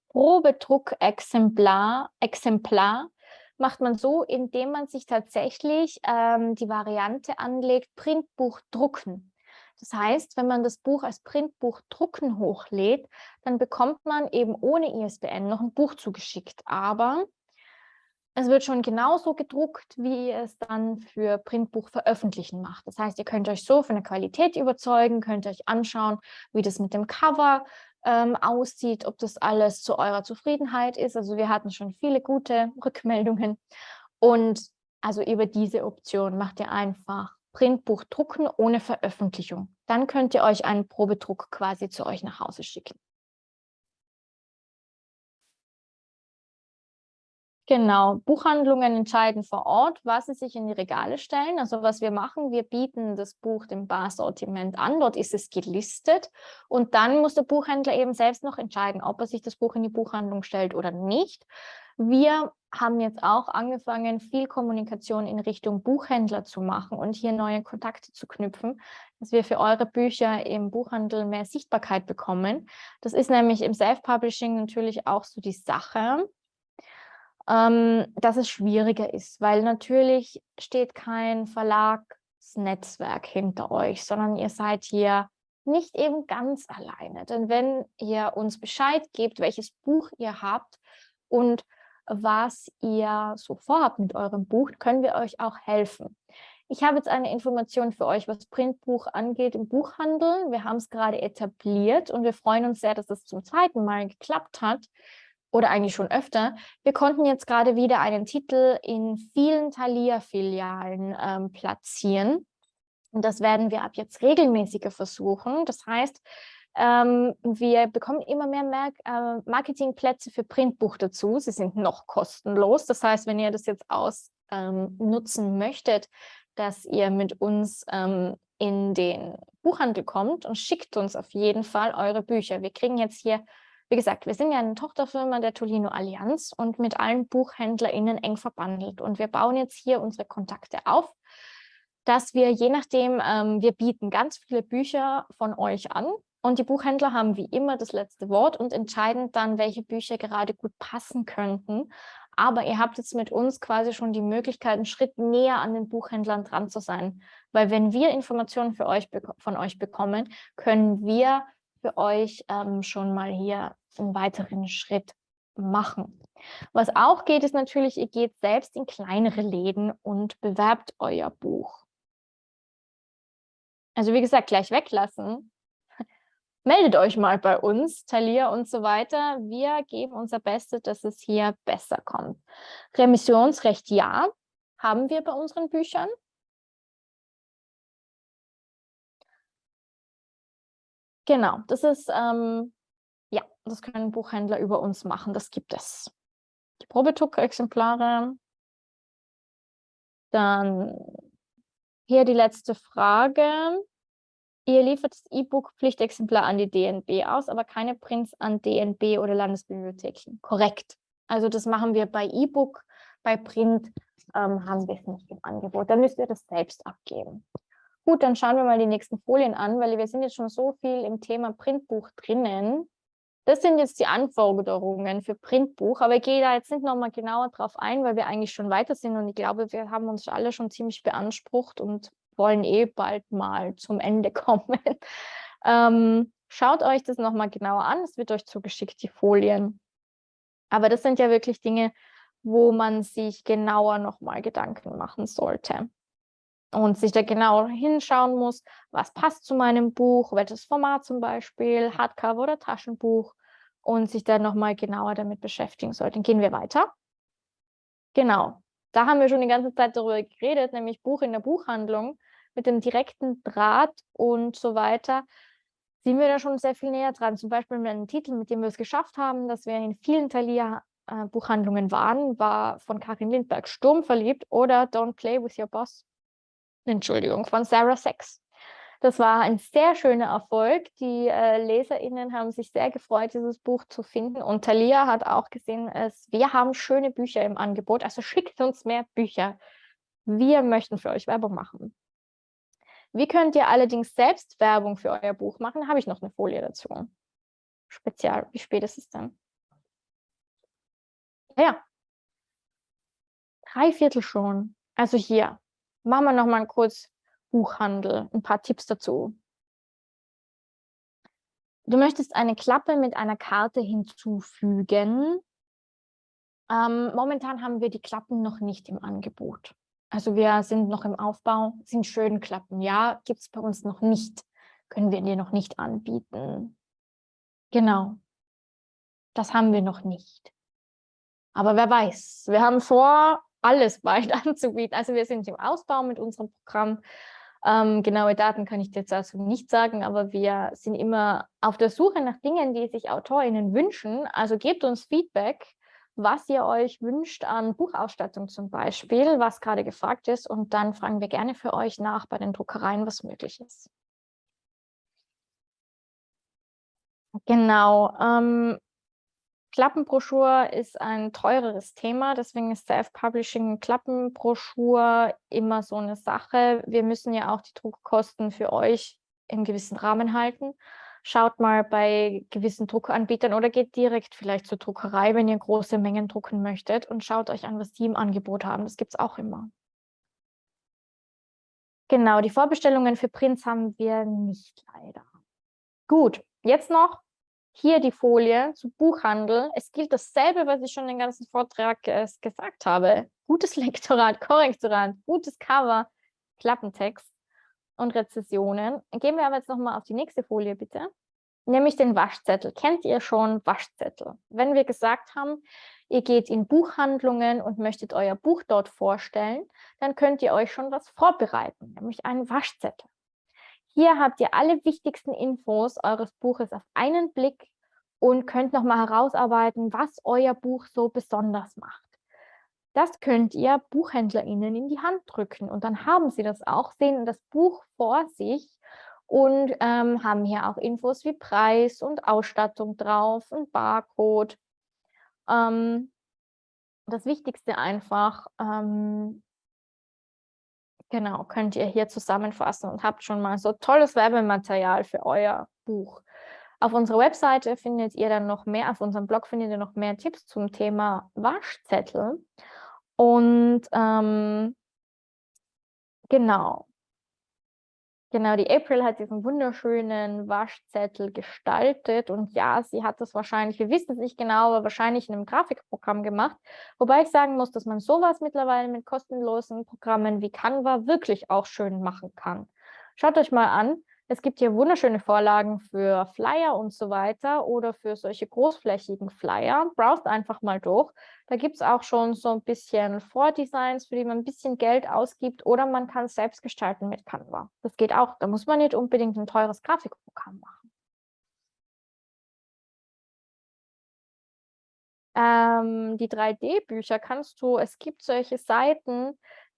Probedruck Exemplar, Exemplar macht man so, indem man sich tatsächlich ähm, die Variante anlegt, Printbuch drucken. Das heißt, wenn man das Buch als Printbuch drucken hochlädt, dann bekommt man eben ohne ISBN noch ein Buch zugeschickt. Aber es wird schon genauso gedruckt, wie ihr es dann für Printbuch veröffentlichen macht. Das heißt, ihr könnt euch so von der Qualität überzeugen, könnt euch anschauen, wie das mit dem Cover ähm, aussieht, ob das alles zu eurer Zufriedenheit ist. Also wir hatten schon viele gute Rückmeldungen. Und also über diese Option macht ihr einfach Printbuch drucken ohne Veröffentlichung. Dann könnt ihr euch einen Probedruck quasi zu euch nach Hause schicken. Genau, Buchhandlungen entscheiden vor Ort, was sie sich in die Regale stellen. Also was wir machen, wir bieten das Buch dem Barsortiment an, dort ist es gelistet und dann muss der Buchhändler eben selbst noch entscheiden, ob er sich das Buch in die Buchhandlung stellt oder nicht. Wir haben jetzt auch angefangen, viel Kommunikation in Richtung Buchhändler zu machen und hier neue Kontakte zu knüpfen, dass wir für eure Bücher im Buchhandel mehr Sichtbarkeit bekommen. Das ist nämlich im Self-Publishing natürlich auch so die Sache dass es schwieriger ist, weil natürlich steht kein Verlagsnetzwerk hinter euch, sondern ihr seid hier nicht eben ganz alleine. Denn wenn ihr uns Bescheid gebt, welches Buch ihr habt und was ihr so vorhabt mit eurem Buch, können wir euch auch helfen. Ich habe jetzt eine Information für euch, was Printbuch angeht im Buchhandel. Wir haben es gerade etabliert und wir freuen uns sehr, dass es zum zweiten Mal geklappt hat oder eigentlich schon öfter. Wir konnten jetzt gerade wieder einen Titel in vielen Thalia-Filialen ähm, platzieren. Und das werden wir ab jetzt regelmäßiger versuchen. Das heißt, ähm, wir bekommen immer mehr Mer äh, Marketingplätze für Printbuch dazu. Sie sind noch kostenlos. Das heißt, wenn ihr das jetzt ausnutzen ähm, möchtet, dass ihr mit uns ähm, in den Buchhandel kommt und schickt uns auf jeden Fall eure Bücher. Wir kriegen jetzt hier wie gesagt, wir sind ja eine Tochterfirma der Tolino Allianz und mit allen BuchhändlerInnen eng verbandelt. Und wir bauen jetzt hier unsere Kontakte auf, dass wir je nachdem, ähm, wir bieten ganz viele Bücher von euch an und die Buchhändler haben wie immer das letzte Wort und entscheiden dann, welche Bücher gerade gut passen könnten. Aber ihr habt jetzt mit uns quasi schon die Möglichkeit, einen Schritt näher an den Buchhändlern dran zu sein. Weil wenn wir Informationen für euch von euch bekommen, können wir für euch ähm, schon mal hier einen weiteren Schritt machen. Was auch geht, ist natürlich, ihr geht selbst in kleinere Läden und bewerbt euer Buch. Also wie gesagt, gleich weglassen. Meldet euch mal bei uns, Thalia und so weiter. Wir geben unser Bestes, dass es hier besser kommt. Remissionsrecht ja, haben wir bei unseren Büchern. Genau, das ist, ähm, ja, das können Buchhändler über uns machen, das gibt es. Die Probedruck-Exemplare. Dann hier die letzte Frage. Ihr liefert das E-Book-Pflichtexemplar an die DNB aus, aber keine Prints an DNB oder Landesbibliotheken. Korrekt. Also das machen wir bei E-Book, bei Print ähm, haben wir es nicht im Angebot. Dann müsst ihr das selbst abgeben. Gut, dann schauen wir mal die nächsten Folien an, weil wir sind jetzt schon so viel im Thema Printbuch drinnen. Das sind jetzt die Anforderungen für Printbuch, aber ich gehe da jetzt nicht nochmal genauer drauf ein, weil wir eigentlich schon weiter sind und ich glaube, wir haben uns alle schon ziemlich beansprucht und wollen eh bald mal zum Ende kommen. ähm, schaut euch das nochmal genauer an, es wird euch zugeschickt, die Folien. Aber das sind ja wirklich Dinge, wo man sich genauer nochmal Gedanken machen sollte und sich da genau hinschauen muss, was passt zu meinem Buch, welches Format zum Beispiel, Hardcover oder Taschenbuch und sich dann nochmal genauer damit beschäftigen sollte. Gehen wir weiter. Genau, da haben wir schon die ganze Zeit darüber geredet, nämlich Buch in der Buchhandlung mit dem direkten Draht und so weiter sind wir da schon sehr viel näher dran. Zum Beispiel mit einem Titel, mit dem wir es geschafft haben, dass wir in vielen Thalia äh, waren, war von Karin Lindberg Sturm verliebt oder Don't Play with Your Boss Entschuldigung, von Sarah Sachs. Das war ein sehr schöner Erfolg. Die äh, LeserInnen haben sich sehr gefreut, dieses Buch zu finden. Und Thalia hat auch gesehen, es, wir haben schöne Bücher im Angebot, also schickt uns mehr Bücher. Wir möchten für euch Werbung machen. Wie könnt ihr allerdings selbst Werbung für euer Buch machen? Habe ich noch eine Folie dazu. Spezial. Wie spät ist es dann? Ja. Drei Viertel schon. Also hier, Machen wir noch mal kurz Buchhandel, ein paar Tipps dazu. Du möchtest eine Klappe mit einer Karte hinzufügen. Ähm, momentan haben wir die Klappen noch nicht im Angebot. Also wir sind noch im Aufbau, sind schön Klappen. Ja, gibt es bei uns noch nicht. Können wir dir noch nicht anbieten. Genau. Das haben wir noch nicht. Aber wer weiß, wir haben vor, alles bald anzubieten. Also wir sind im Ausbau mit unserem Programm. Ähm, genaue Daten kann ich jetzt also nicht sagen, aber wir sind immer auf der Suche nach Dingen, die sich AutorInnen wünschen. Also gebt uns Feedback, was ihr euch wünscht an Buchausstattung zum Beispiel, was gerade gefragt ist. Und dann fragen wir gerne für euch nach bei den Druckereien, was möglich ist. Genau. Ähm, Klappenbroschur ist ein teureres Thema, deswegen ist Self-Publishing Klappenbroschur immer so eine Sache. Wir müssen ja auch die Druckkosten für euch im gewissen Rahmen halten. Schaut mal bei gewissen Druckanbietern oder geht direkt vielleicht zur Druckerei, wenn ihr große Mengen drucken möchtet und schaut euch an, was die im Angebot haben. Das gibt es auch immer. Genau, die Vorbestellungen für Prints haben wir nicht leider. Gut, jetzt noch hier die Folie zu Buchhandel. Es gilt dasselbe, was ich schon den ganzen Vortrag äh, gesagt habe. Gutes Lektorat, Korrektorat, gutes Cover, Klappentext und Rezessionen. Gehen wir aber jetzt nochmal auf die nächste Folie, bitte. Nämlich den Waschzettel. Kennt ihr schon Waschzettel? Wenn wir gesagt haben, ihr geht in Buchhandlungen und möchtet euer Buch dort vorstellen, dann könnt ihr euch schon was vorbereiten, nämlich einen Waschzettel. Hier habt ihr alle wichtigsten Infos eures Buches auf einen Blick und könnt nochmal herausarbeiten, was euer Buch so besonders macht. Das könnt ihr BuchhändlerInnen in die Hand drücken und dann haben sie das auch, sehen das Buch vor sich und ähm, haben hier auch Infos wie Preis und Ausstattung drauf und Barcode. Ähm, das Wichtigste einfach, ähm, Genau, könnt ihr hier zusammenfassen und habt schon mal so tolles Werbematerial für euer Buch. Auf unserer Webseite findet ihr dann noch mehr, auf unserem Blog findet ihr noch mehr Tipps zum Thema Waschzettel. Und ähm, genau, Genau, die April hat diesen wunderschönen Waschzettel gestaltet und ja, sie hat das wahrscheinlich, wir wissen es nicht genau, aber wahrscheinlich in einem Grafikprogramm gemacht. Wobei ich sagen muss, dass man sowas mittlerweile mit kostenlosen Programmen wie Canva wirklich auch schön machen kann. Schaut euch mal an, es gibt hier wunderschöne Vorlagen für Flyer und so weiter oder für solche großflächigen Flyer. Browst einfach mal durch. Da gibt es auch schon so ein bisschen Vordesigns, für die man ein bisschen Geld ausgibt oder man kann es selbst gestalten mit Canva. Das geht auch. Da muss man nicht unbedingt ein teures Grafikprogramm machen. Ähm, die 3D-Bücher kannst du, es gibt solche Seiten,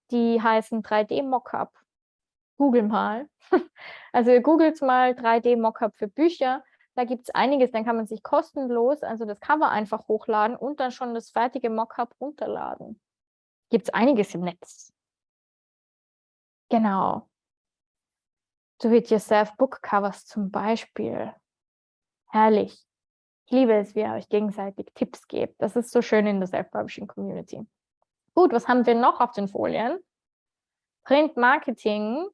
die heißen 3D-Mockup google mal. Also googelt mal 3D-Mockup für Bücher. Da gibt es einiges, dann kann man sich kostenlos, also das Cover einfach hochladen und dann schon das fertige Mockup runterladen. Gibt es einiges im Netz. Genau. Do-it-yourself Book Covers zum Beispiel. Herrlich. Ich liebe es, wie ihr euch gegenseitig Tipps gebt. Das ist so schön in der Self-Publishing Community. Gut, was haben wir noch auf den Folien? Print Marketing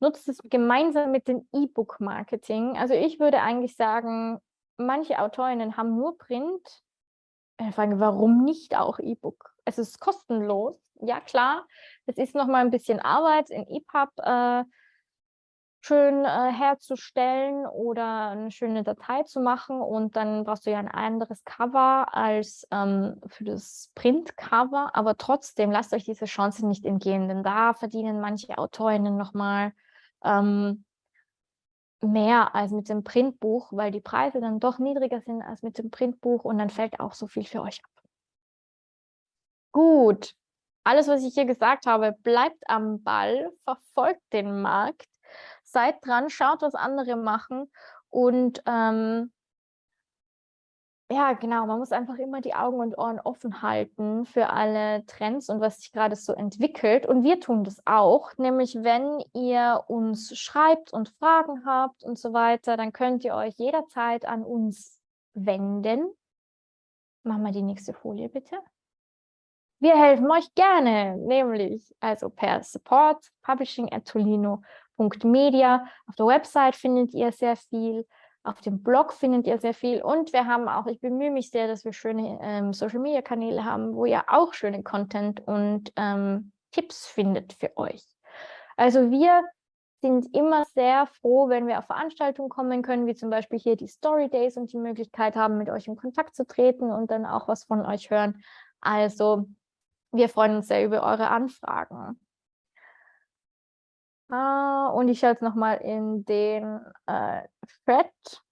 nutzt es gemeinsam mit dem E-Book-Marketing. Also ich würde eigentlich sagen, manche Autorinnen haben nur Print. Ich äh, frage, warum nicht auch E-Book? Es ist kostenlos. Ja, klar, es ist noch mal ein bisschen Arbeit in EPUB äh, schön äh, herzustellen oder eine schöne Datei zu machen und dann brauchst du ja ein anderes Cover als ähm, für das Print-Cover, aber trotzdem lasst euch diese Chance nicht entgehen, denn da verdienen manche Autorinnen nochmal ähm, mehr als mit dem Printbuch, weil die Preise dann doch niedriger sind als mit dem Printbuch und dann fällt auch so viel für euch ab. Gut, alles, was ich hier gesagt habe, bleibt am Ball, verfolgt den Markt, seid dran, schaut, was andere machen und ähm, ja, genau. Man muss einfach immer die Augen und Ohren offen halten für alle Trends und was sich gerade so entwickelt. Und wir tun das auch. Nämlich, wenn ihr uns schreibt und Fragen habt und so weiter, dann könnt ihr euch jederzeit an uns wenden. Machen wir die nächste Folie, bitte. Wir helfen euch gerne, nämlich also per Support, publishing at tolino.media. Auf der Website findet ihr sehr viel. Auf dem Blog findet ihr sehr viel und wir haben auch, ich bemühe mich sehr, dass wir schöne ähm, Social-Media-Kanäle haben, wo ihr auch schöne Content und ähm, Tipps findet für euch. Also wir sind immer sehr froh, wenn wir auf Veranstaltungen kommen können, wie zum Beispiel hier die Story Days und die Möglichkeit haben, mit euch in Kontakt zu treten und dann auch was von euch hören. Also wir freuen uns sehr über eure Anfragen. Ah, und ich schaue jetzt nochmal in den äh, Thread.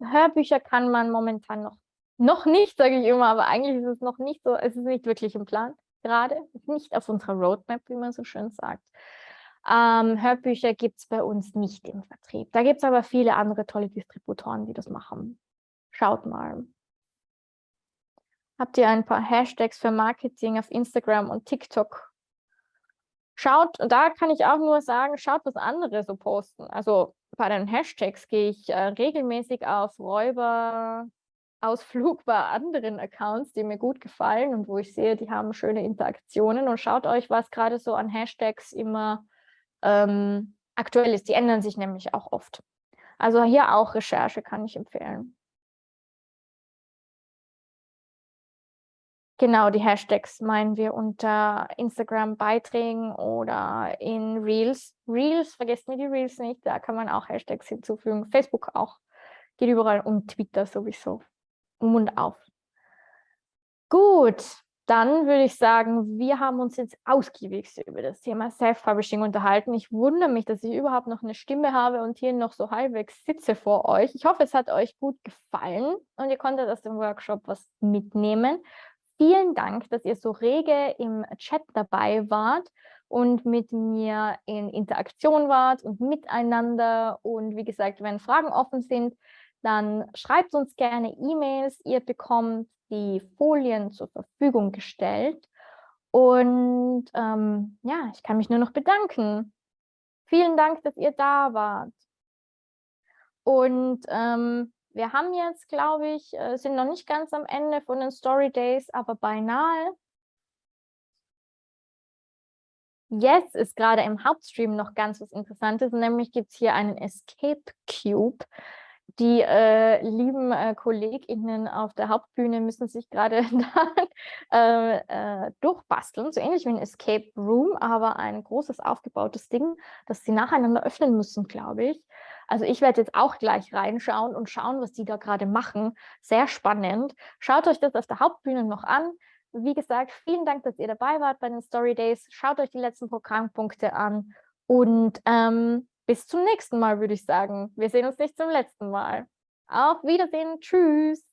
Hörbücher kann man momentan noch Noch nicht, sage ich immer, aber eigentlich ist es noch nicht so, es ist nicht wirklich im Plan gerade, nicht auf unserer Roadmap, wie man so schön sagt. Ähm, Hörbücher gibt es bei uns nicht im Vertrieb. Da gibt es aber viele andere tolle Distributoren, die das machen. Schaut mal. Habt ihr ein paar Hashtags für Marketing auf Instagram und TikTok? Schaut, und da kann ich auch nur sagen, schaut, was andere so posten. Also bei den Hashtags gehe ich äh, regelmäßig auf Räuberausflug bei anderen Accounts, die mir gut gefallen und wo ich sehe, die haben schöne Interaktionen. Und schaut euch, was gerade so an Hashtags immer ähm, aktuell ist. Die ändern sich nämlich auch oft. Also hier auch Recherche kann ich empfehlen. Genau, die Hashtags meinen wir unter Instagram-Beiträgen oder in Reels. Reels, vergesst mir die Reels nicht, da kann man auch Hashtags hinzufügen. Facebook auch, geht überall und Twitter sowieso. Mund auf. Gut, dann würde ich sagen, wir haben uns jetzt ausgiebig über das Thema Self-Publishing unterhalten. Ich wundere mich, dass ich überhaupt noch eine Stimme habe und hier noch so halbwegs sitze vor euch. Ich hoffe, es hat euch gut gefallen und ihr konntet aus dem Workshop was mitnehmen. Vielen Dank, dass ihr so rege im Chat dabei wart und mit mir in Interaktion wart und miteinander. Und wie gesagt, wenn Fragen offen sind, dann schreibt uns gerne E-Mails. Ihr bekommt die Folien zur Verfügung gestellt. Und ähm, ja, ich kann mich nur noch bedanken. Vielen Dank, dass ihr da wart. Und ähm, wir haben jetzt, glaube ich, äh, sind noch nicht ganz am Ende von den Story Days, aber beinahe. Jetzt ist gerade im Hauptstream noch ganz was Interessantes, nämlich gibt es hier einen Escape Cube. Die äh, lieben äh, KollegInnen auf der Hauptbühne müssen sich gerade äh, äh, durchbasteln, so ähnlich wie ein Escape Room, aber ein großes aufgebautes Ding, das sie nacheinander öffnen müssen, glaube ich. Also ich werde jetzt auch gleich reinschauen und schauen, was die da gerade machen. Sehr spannend. Schaut euch das auf der Hauptbühne noch an. Wie gesagt, vielen Dank, dass ihr dabei wart bei den Story Days. Schaut euch die letzten Programmpunkte an und ähm, bis zum nächsten Mal, würde ich sagen. Wir sehen uns nicht zum letzten Mal. Auf Wiedersehen. Tschüss.